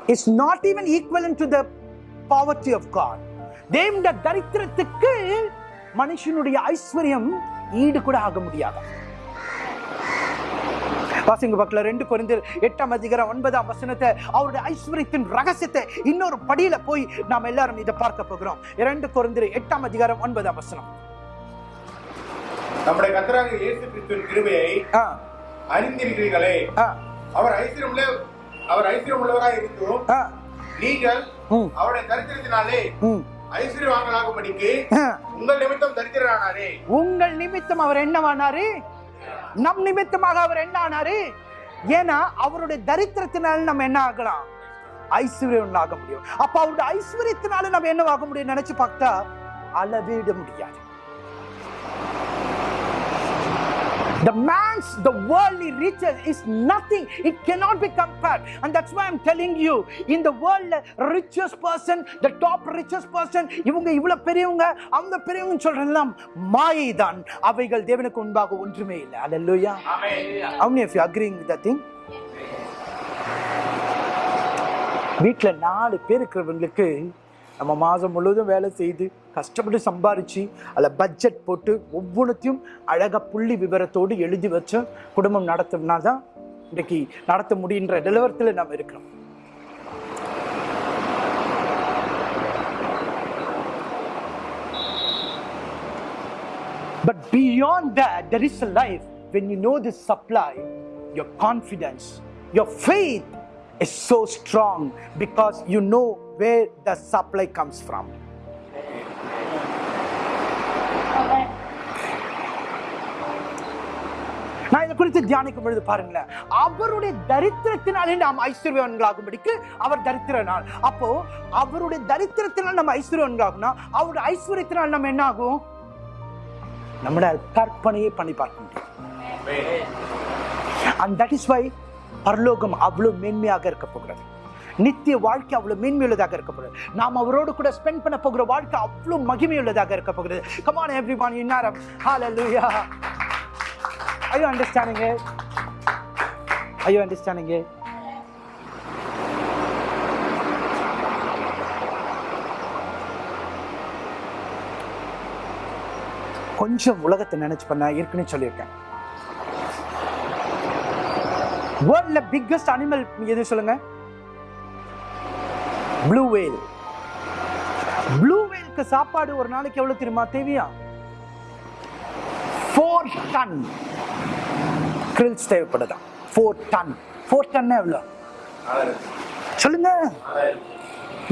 is not even equivalent to the poverty of God. தேவனுடைய தரித்திரத்துக்கு மனுஷனுடைய ஐஸ்வர்யம் ஈடு கூட ஆக முடியாது. வாசிங்க பக்கல ரெண்டு குறைந்தர் எட்டாம் அதிகாரம் ஒன்பதாம் வசனத்தை அவருடைய ஐஸ்வர்யத்தின் ரகசியத்தை இன்னொரு படியில போய் நாம் எல்லாரும் இதை பார்க்க போகிறோம். இரண்டு குறைந்தர் எட்டாம் அதிகாரம் ஒன்பதாம் வசனம். நம்முடைய கத்தராக இயேசு கிறிஸ்துவின் கிருபையை அறிந்திருக்கிறீர்களே. அவர் ஐஸ்வர்யமுள்ள அவர் ஐஸ்வர்யம் உள்ளவராக ஆ, நீங்கள் அவருடைய தரித்திரத்தினாலே ஐஸ்வர்யவான்களாகும்படிக்கு ஆ. உங்கள் நிமித்தம் தரித்திரரானாரே உங்கள் நிமித்தம் அவர் என்னவானாரு? நம் நிமித்தமாக அவர் என்ன ஆனாரு ஏன்னா அவருடைய தரித்திரத்தினால நம்ம என்ன ஆகலாம்? ஐஸ்வர்யம் ஆக முடியும். அப்ப அவருடைய ஐஸ்வர்யத்தினால நம்ம என்ன ஆக முடியும்? நினைச்சு பார்த்தா அளவிட முடியாது. The man's, the worldly riches is nothing. It cannot be compared. And that's why I'm telling you, in the world, richest person, the top richest person, இவங்க இவ்வளவு பெரியவங்க அவங்க பெரியவங்க சொல்றதெல்லாம் மாயை தான் அவைகள் தேவனுக்கு முன்பாக ஒன்றுமே இல்லை many of you agreeing with that thing வீட்டில் நாலு பேர் இருக்கிறவங்களுக்கு நம்ம மாதம் முழுவதும் வேலை செய்து கஷ்டப்பட்டு சம்பாரித்து அதில் பட்ஜெட் போட்டு ஒவ்வொன்றத்தையும் அழகாக புள்ளி விவரத்தோடு எழுதி வச்ச குடும்பம் நடத்தினா தான் இன்றைக்கு நடத்த முடியுன்ற நிலவரத்தில் நம்ம இருக்கிறோம். But beyond that, there is a life. When you know this supply, your confidence, your faith is so strong because you know where the supply comes from. நான் இதை குறித்து தியானிக்கும் பொழுது பாருங்களேன். அவருடைய தரித்திரத்தினாலே நாம் ஐஸ்வர்யவான்களாகும்படிக்கு அவர் தரித்திர நாள் அப்போ அவருடைய தரித்திரத்தினால் நம்ம ஐஸ்வர்யவான்களாகணும் அவருடைய ஐஸ்வர்யத்தினால் நம்ம என்ன ஆகும் நம்முடைய கற்பனையை பண்ணி பார்க்க முடியும். அண்ட் தட் இஸ் வை பரலோகம் அவ்வளவு மேன்மையாக இருக்க போகிறது. நித்திய வாழ்க்கை அவ்வளோ மேன்மையுள்ளதாக இருக்க போகிறது நாம் அவரோடு கூட ஸ்பெண்ட் பண்ண போகிற வாழ்க்கை அவ்வளோ மகிமையுள்ளதாக இருக்க போகிறது கமான் எவ்ரிவான் இன்னாரம் ஹalleluya are you understanding ஐயோ are கொஞ்சம் உலகத்தை நினைச்சு பண்ண இருக்குன்னு சொல்லியிருக்கேன். வேர்ல்ட்ல பிக்கஸ்ட் அனிமல் எது சொல்லுங்க? ப்ளூ வேல் ப்ளூ வேலுக்கு சாப்பாடு ஒரு நாளைக்கு எவ்வளவு தெரியுமா? தேவையா? ஃபோர் டன் கிரில்ஸ் தேவைப்படுதா? ஃபோர் டன் ஃபோர் டன் எவ்வளோ சொல்லுங்க.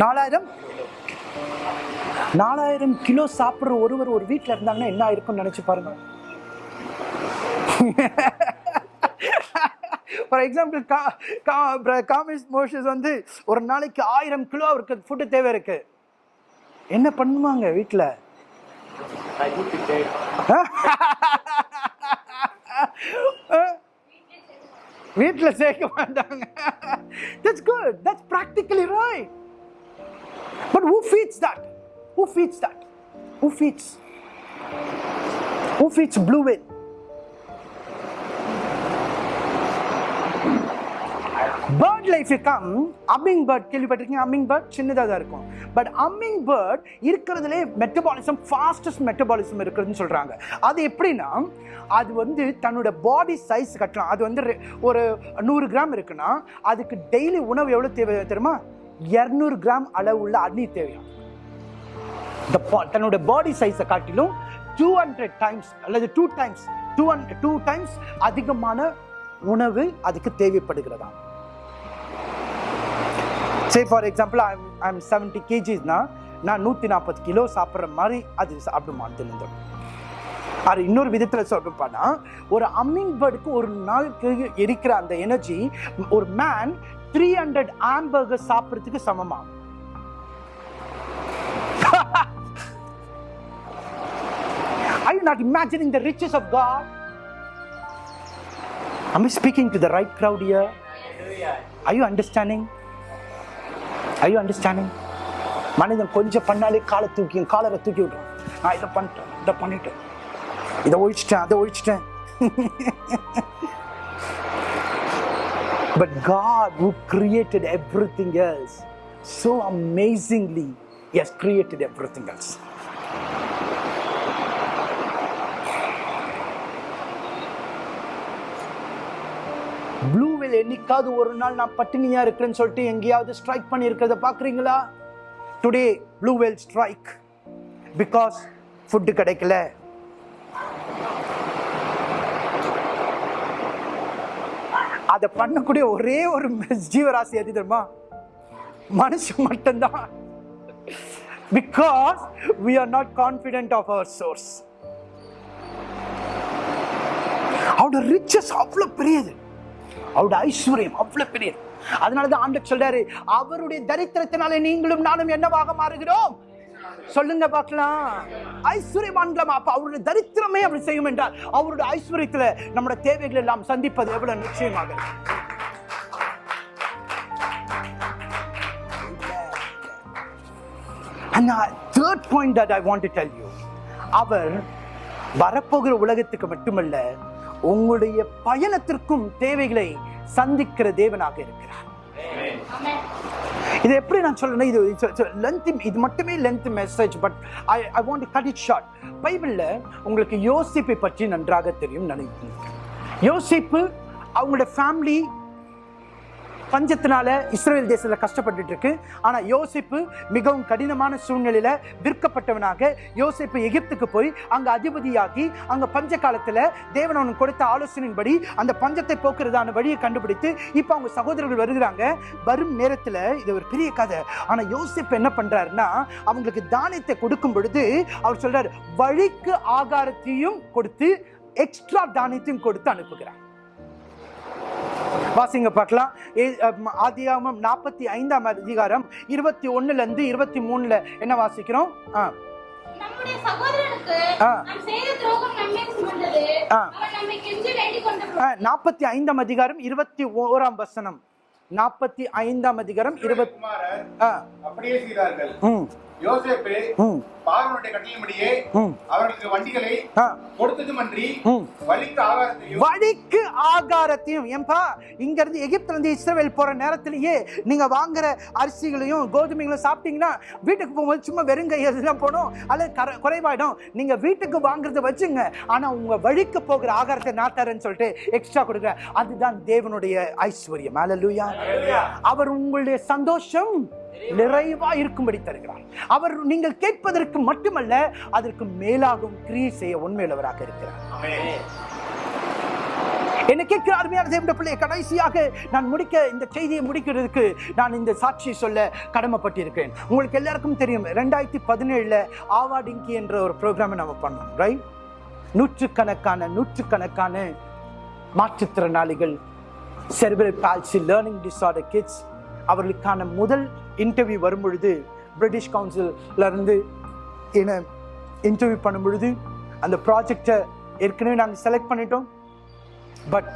நாலாயிரம்? நாலாயிரம் கிலோ சாப்பிடுற ஒருவர் ஒரு வீட்ல இருந்தாங்கன்னா என்ன இருக்கும்னு நினைச்சு பாருங்க. ஃபார் எக்ஸாம்பிள் கா கா காமிஸ் மோஷஸ் வந்து ஒரு நாளைக்கு ஆயிரம் கிலோ அவருக்கு ஃபுட்டு தேவை இருக்கு. என்ன பண்ணுவாங்க வீட்டில் வீட்டில் சேர்க்க மாட்டாங்க. That's good that's practically right but who feeds that who feeds that who feeds who feeds blue whale? Bird life come hummingbird கேள்விப்பட்டிருக்கீங்க? Hummingbird சின்னதாக தான் இருக்கும். பட் அம்மிங் பேர்ட் இருக்கிறதுலே மெட்டபாலிசம் ஃபாஸ்டஸ்ட் மெட்டபாலிசம் இருக்குதுன்னு சொல்கிறாங்க அது எப்படின்னா அது வந்து தன்னோட பாடி சைஸ் கட்டலாம். அது வந்து ஒரு நூறு கிராம் இருக்குன்னா அதுக்கு டெய்லி உணவு எவ்வளோ தேவை தெரியுமா? இரநூறு கிராம் அளவு உள்ள அண்ணி தேவையா தன்னோட பாடி சைஸை காட்டிலும் டூ ஹண்ட்ரட் டைம்ஸ் அல்லது two times two hundred two times அதிகமான உணவு அதுக்கு தேவைப்படுகிறதா say for example I'm I'm seventy கேஜிஸ்னா நான் நூற்றி நாற்பது கிலோ சாப்பிட்ற மாதிரி அது சாப்பிடுமா தினந்தோறும் அது இன்னொரு விதத்தில் சொல்லப்போனா ஒரு அம்மிங் பேர்டுக்கு ஒரு நாளுக்கு இருக்கிற அந்த எனர்ஜி ஒரு மேன் த்ரீ ஹண்ட்ரட் ஆம்பர்கர் சாப்பிட்றதுக்கு சமமா Are you not imagining the riches of God? Am I speaking to the right crowd here? Are you understanding? ஐயோ அண்டர்ஸ்டாண்டிங் மனிதன் கொஞ்சம் பண்ணாலே காலை தூக்கி காலரை தூக்கி விட்றான் நான் இதை பண்ணிட்டேன் இதை பண்ணிட்டேன் இதை ஒழிச்சிட்டேன் அதை ஒழிச்சிட்டேன் but God who created everything else so amazingly yes created everything else blue ப்ளூவில் என்னைக்காவது ஒரு நாள் நான் பட்டினியா இருக்கிறேன்னு சொல்லிட்டு எங்கேயாவது ஸ்ட்ரைக் பண்ணி இருக்கிறத பாக்குறீங்களா today blue whale strike because food கிடைக்கல. அதை பண்ணக்கூடிய ஒரே ஒரு ஜீவராசி எது தெரியுமா? மனுஷன் மட்டும்தான். Because we are not confident of our source அவரோட ரிச்சஸ் அவ்வளோ பெரியது. அவருடைய ஐஸ்வர்யம் அவ்வளவு பெரிய. அதனாலதான் ஆண்டு சொல்றாரு அவருடைய தரித்திரத்தினாலே நீங்களும் நானும் என்னவாக மாறுகிறோம்? சொல்லுங்க பார்க்கலாம். ஐஸ்வர்யவான்களா அப்ப அவருடைய தரித்திரமே அப்படி செய்யும் என்றால் அவருடைய ஐஸ்வர்யத்துல நம்முடைய தேவைகள் எல்லாம் சந்திப்பது எவ்வளவு நிச்சயமாக? And the third point that I want to tell you, அவர் வரப்போகிற உலகத்துக்கு மட்டுமல்ல உங்களுடைய பயணத்திற்கும் தேவைகளை சந்திக்கிற தேவனாக இருக்கிறார். இது எப்படி நான் சொல்றேன்னா இது லென்த் இது மட்டுமே length message but I I want cut it short பைபிளில் உங்களுக்கு யோசிப்பை பற்றி நன்றாக தெரியும் நினைக்கிறேன். யோசிப்பு அவங்களோட ஃபேமிலி பஞ்சத்தினால இஸ்ரேல் தேசத்தில் கஷ்டப்பட்டு இருக்கு. ஆனா யோசிப்பு மிகவும் கடினமான சூழ்நிலையில விற்கப்பட்டவனாக யோசிப்பு எகிப்துக்கு போய் அங்க அதிபதியாகி அங்க பஞ்ச காலத்துல தேவன் அவனுக்கு கொடுத்த ஆலோசனையின்படி அந்த பஞ்சத்தை போக்குறதான வழியை கண்டுபிடித்து இப்ப அவங்க சகோதரர்கள் வருகிறாங்க. வரும் நேரத்துல இது ஒரு பெரிய கதை. ஆனா யோசிப்பு என்ன பண்றாருன்னா அவங்களுக்கு தானியத்தை கொடுக்கும் பொழுது அவர் சொல்கிறார் வழிக்கு ஆகாரத்தையும் கொடுத்து எக்ஸ்ட்ரா தானியத்தையும் கொடுத்து அனுப்புகிறார். வாசிங்க பார்க்கலாம். ஆதியாகமம் நாற்பத்தி ஐந்தாம் அதிகாரம் இருபத்தி ஒண்ணுல இருந்து இருபத்தி மூணுல என்ன வாசிக்கிறோம்? ஆ. நாற்பத்தி ஐந்தாம் அதிகாரம் இருபத்தி ஓராம் வசனம். நாற்பத்தி ஐந்தாம் அதிகாரம் இருபத்தி அப்படியே செய்தார்கள். ம். யோசேப்பு பார்வனுடைய கட்டளையின்படியே அவர்களுக்கு வண்டிகளை கொடுத்ததுமன்றி வழிக்கு ஆகாரத்தையும் வழிக்கு ஆகாரத்தையும் ஏன்பா இங்க இருந்து எகிப்துல இருந்து இஸ்ரவேல் போற நேரத்திலேயே நீங்க வாங்குற அரிசிகளையும் கோதுமைகளையும் சாப்பிட்டீங்கன்னா வீட்டுக்கு போகும்போது சும்மா வெறுங்கையெல்லாம் போகணும் அல்லது கர குறைவாயிடும் நீங்க வீட்டுக்கு வாங்குறத வச்சுங்க. ஆனா உங்க வழிக்கு போகிற ஆகாரத்தை நாட்டாருன்னு சொல்லிட்டு எக்ஸ்ட்ரா கொடுக்குற. அதுதான் தேவனுடைய ஐஸ்வர்யம். அல்லேலூயா அவர் உங்களுடைய சந்தோஷம். நிறைவா இருக்கும்படி தருகிறார். அவர் நீங்கள் கேட்பதற்கு மட்டுமல்ல அதற்கு மேலாகவும் கிரியை செய்ய உண்மையுள்ளவராக இருக்கிறார். என்ன கேட்கிற அருமையான தேவனுடைய பிள்ளையை கடைசியாக நான் முடிக்க இந்த செய்தியை முடிக்கிறதுக்கு நான் இந்த சாட்சியை சொல்ல கடமைப்பட்டிருக்கேன் உங்களுக்கு எல்லாருக்கும் தெரியும் ரெண்டாயிரத்தி பதினேழுல ஆவாடிங்கி என்ற ஒரு ப்ரோக்ராமை நம்ம பண்ணோம் ரைட் நூற்றுக்கணக்கான நூற்றுக்கணக்கான மாற்றுத்திறனாளிகள் cerebral palsy learning disorder kids அவர்களுக்கான முதல் இன்டர்வியூ வரும் பொழுது பிரிட்டிஷ் கவுன்சிலிருந்து என்னை இன்டர்வியூ பண்ணும் பொழுது அந்த ப்ராஜெக்டை ஏற்கனவே நாங்கள் செலக்ட் பண்ணிட்டோம். பட்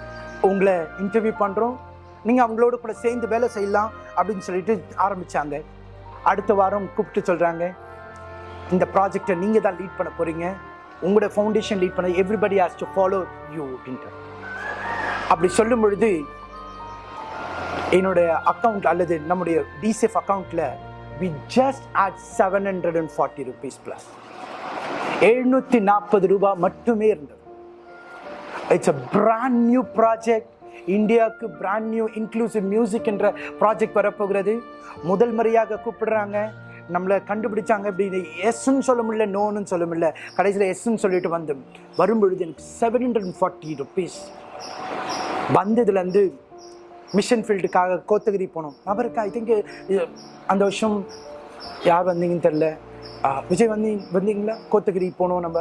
உங்களை இன்டர்வியூ பண்ணுறோம் நீங்கள் அவங்களோட கூட சேர்ந்து வேலை செய்யலாம் அப்படின்னு சொல்லிட்டு ஆரம்பித்தாங்க அடுத்த வாரம் கூப்பிட்டு சொல்கிறாங்க இந்த ப்ராஜெக்டை நீங்கள் தான் லீட் பண்ண போகிறீங்க உங்களோட ஃபவுண்டேஷன் லீட் பண்ண everybody has to follow you அப்படின்ட்டு அப்படி சொல்லும் பொழுது என்னுடைய அக்கவுண்ட் அல்லது நம்முடைய TCF அக்கவுண்ட்டில் we just add seven hundred and forty rupees plus எழுநூற்றி நாற்பது ரூபாய் மட்டுமே இருந்தது. It's a brand new project இந்தியாவுக்கு பிராண்ட் நியூ இன்க்ளூசிவ் மியூசிக் என்ற ப்ராஜெக்ட் வரப்போகிறது. முதல் முறையாக கூப்பிடுறாங்க. நம்மளை கண்டுபிடிச்சாங்க அப்படின்னு எஸ்ன்னு சொல்ல முடியல நோன்னு சொல்ல முடியல. கடைசியில் எஸ்ன்னு சொல்லிட்டு வந்தோம். வரும்பொழுது எனக்கு seven hundred and forty rupees வந்ததுலேருந்து மிஷன் ஃபீல்டுக்காக கோத்தகிரி போனோம். அவருக்கு ஐ திங்க் அந்த வருஷம் யார் வந்தீங்கன்னு தெரில விஜய் வந்தீங்க வந்தீங்களா? கோத்தகிரி போனோம் நம்ம.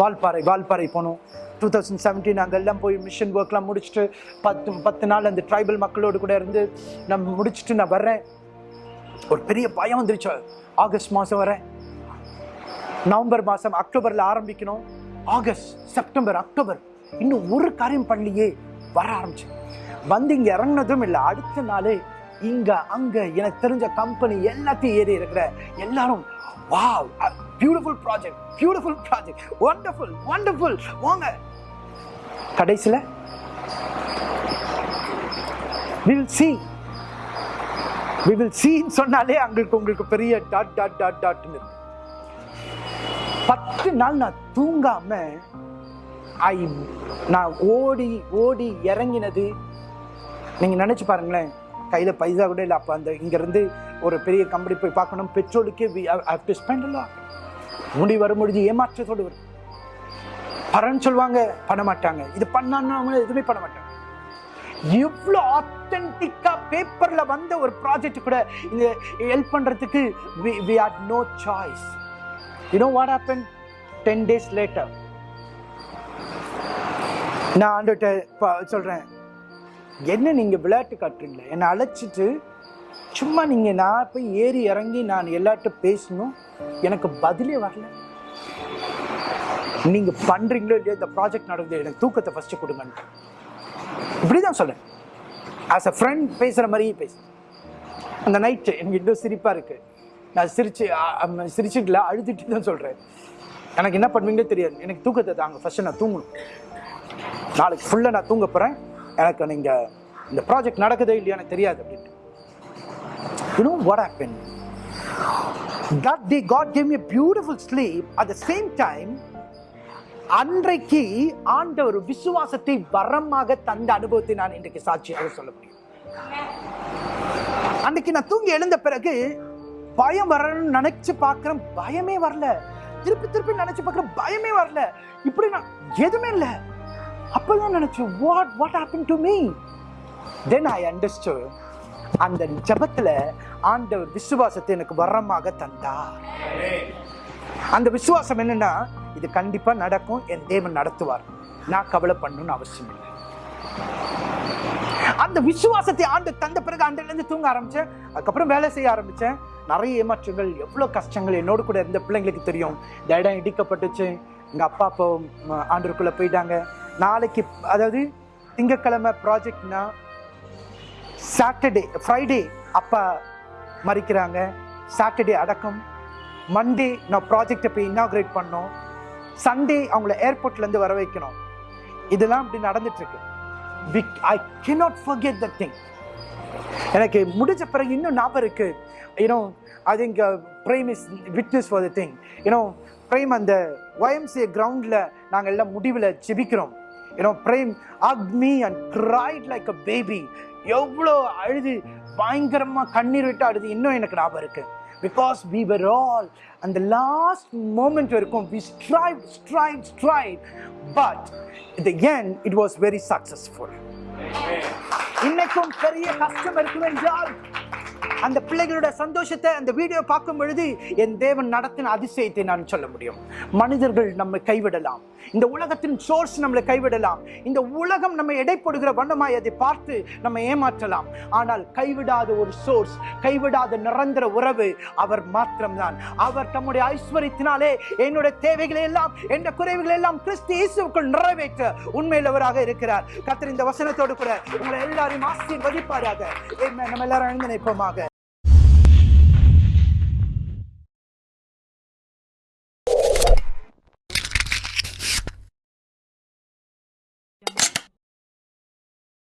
வால்பாறை வால்பாறை போனோம். டூ தௌசண்ட் செவன்டீன் அங்கெல்லாம் போய் மிஷன் ஒர்க்லாம் முடிச்சுட்டு பத்து பத்து நாள் அந்த ட்ரைபல் மக்களோடு கூட இருந்து நான் முடிச்சுட்டு நான் வர்றேன். ஒரு பெரிய பயம் வந்துருச்சு. ஆகஸ்ட் மாதம் வரேன் நவம்பர் மாதம் அக்டோபரில் ஆரம்பிக்கணும். August September October. இன்னும் ஒரு காரியம் பண்ணலையே. வர ஆரம்பிச்சேன் வந்து இங்கே இறங்கினதும் இல்லை. அடுத்த நாள் இங்க அங்க எனக்கு தெரிஞ்ச கம்பெனி எல்லாத்தையும் ஏறி இருக்கிற எல்லாரும் wow beautiful project beautiful project wonderful wonderful வாங்க. கடைசியில் will see we will will சொன்னாலே அங்களுக்கு உங்களுக்கு பெரிய டாட் டாட் டாட் டாட்னு பத்து நாள் நான் தூங்காம ஐ நான் ஓடி ஓடி இறங்கினது நீங்கள் நினச்சி பாருங்களேன். கையில் பைசா கூட இல்லை. அப்போ அந்த இங்கேருந்து ஒரு பெரிய கம்பெனி போய் பார்க்கணும். பெட்ரோலுக்கே டு ஸ்பெண்ட் முடி வரும்பொழுது ஏமாற்றத்தோடு வரும். பரன்னு சொல்லுவாங்க பண்ண மாட்டாங்க. இது பண்ணான்னு அவங்க எதுவுமே பண்ண மாட்டாங்க. எவ்வளோ ஆத்தென்டிக்கா பேப்பரில் வந்த ஒரு ப்ராஜெக்ட் கூட இந்த ஹெல்ப் பண்ணுறதுக்கு we we are no choice you know what happen ten days later நான் ஆண்டுகிட்ட சொல்கிறேன் என்ன நீங்கள் விளையாட்டு காட்டுறீங்களே என்னை அழைச்சிட்டு சும்மா நீங்கள் நான் போய் ஏறி இறங்கி நான் எல்லார்ட்டும் பேசணும். எனக்கு பதிலே வரல. நீங்கள் பண்ணுறீங்களோ இல்லையோ இந்த ப்ராஜெக்ட் நடக்குது எனக்கு தூக்கத்தை ஃபஸ்ட்டு கொடுங்கன்ட்டு இப்படிதான் சொல்கிறேன் ஆஸ் அ ஃப்ரெண்ட் பேசுகிற மாதிரியே பேசு. அந்த நைட்டு எனக்கு இன்னும் சிரிப்பாக இருக்குது நான் சிரிச்சு சிரிச்சுட்டுல சிரிச்சுக்கல அழுதுட்டு தான் சொல்கிறேன் எனக்கு என்ன பண்ணுவீங்களே தெரியாது. எனக்கு தூக்கத்தை தாங்க. ஃபஸ்ட்டு நான் தூங்கணும். நாளைக்கு ஃபுல்லாக நான் தூங்க போகிறேன் எனக்கு நீங்கள் இந்த ப்ராஜெக்ட் நடக்குதோ இல்லையா எனக்கு தெரியாது அப்படின்ட்டு. You know what that That day God gave me a beautiful sleep. At the same time, அன்றைக்கு ஆண்டவர் விசுவாசத்தை வரமாக தந்த அனுபவத்தை நான் இன்றைக்கு சாட்சியாக சொல்ல முடியும். அன்னைக்கு நான் தூங்கி எழுந்த பிறகு பயம் வரணும்னு நினைச்சு பார்க்கிறேன் பயமே வரல. திருப்பி திருப்பி நினைச்சு பார்க்கிறேன் பயமே வரல. இப்படி நான் எதுவுமே இல்லை. அப்பதான் நினைச்சேன் what what happen to me then I understood அந்த ஜெபத்துல ஆண்டவர் விசுவாசத்தை எனக்கு வரமாக தந்தார். அந்த விசுவாசம் என்னன்னா இது கண்டிப்பா நடக்கும் என் தேவன் நடத்துவார். நான் கவலை பண்ணணும்னு அவசியம் இல்லை. அந்த விசுவாசத்தை ஆண்டு தந்த பிறகு ஆண்டுல தூங்க ஆரம்பிச்சேன். அதுக்கப்புறம் வேலை செய்ய ஆரம்பிச்சேன். நிறைய ஏமாற்றங்கள் எவ்வளோ கஷ்டங்கள் என்னோடு கூட இருந்த பிள்ளைங்களுக்கு தெரியும். இந்த இடம் இடிக்கப்பட்டுச்சு. எங்கள் அப்பா அப்போ ம், போயிட்டாங்க. நாளைக்கு அதாவது திங்கக்கிழமை ப்ராஜெக்ட்னா சாட்டர்டே ஃப்ரைடே அப்பா மறிக்கிறாங்க. சாட்டர்டே அடக்கம். மண்டே நான் ப்ராஜெக்டை போய் இன்னாக்ரேட் பண்ணோம். சண்டே அவங்கள ஏர்போர்ட்லேருந்து வர வைக்கணும். இதெல்லாம் இப்படி நடந்துட்டுருக்கு. விக் I cannot forget the thing எனக்கு முடிஞ்ச பிறகு இன்னும் ஞாபகம் இருக்குது you know I think Prem is witness for the thing you know Prem அந்த ஒயம்சிஏ கிரவுண்டில் நாங்கள் எல்லாம் முடிவில் ஜெபிக்கிறோம். You know Prem Agni and cried like a baby எவ்வளோ அழுது பயங்கரமாக கண்ணீர் விட்டு அழுது இன்னும் எனக்கு ஞாபகம் இருக்குது பிகாஸ் வி வர் ஆல் அந்த லாஸ்ட் மூமெண்ட் வரைக்கும் we strive strive strive but இந்த and it was very successful இன்னைக்கும் பெரிய கஷ்டம் இருக்கும் என்றால் அந்த பிள்ளைகளோட சந்தோஷத்தை அந்த வீடியோ பார்க்கும் பொழுது என் தேவன் நடத்தின அதிசயத்தை நான் சொல்ல முடியும். மனிதர்கள் நம்மை கைவிடலாம். இந்த உலகத்தின் சோர்ஸ் நம்மளை கைவிடலாம். இந்த உலகம் நம்ம எடைப்படுகிற வண்ணமாய் அதை பார்த்து நம்ம ஏமாற்றலாம். ஆனால் கைவிடாத ஒரு சோர்ஸ் கைவிடாத நிரந்தர உறவு அவர் மாத்திரம்தான். அவர் தம்முடைய ஐஸ்வர்யத்தினாலே என்னுடைய தேவைகளை எல்லாம் என்ற குறைவுகளை எல்லாம் கிறிஸ்து இயேசுக்குள் நிறைவேற்ற உண்மையிலவராக இருக்கிறார். கத்திர இந்த வசனத்தோடு கூட உங்களை எல்லாரையும் ஆசிரியர் வதிப்பாராக நம்ம எல்லாரும் எழுந்து நிற்போமாக.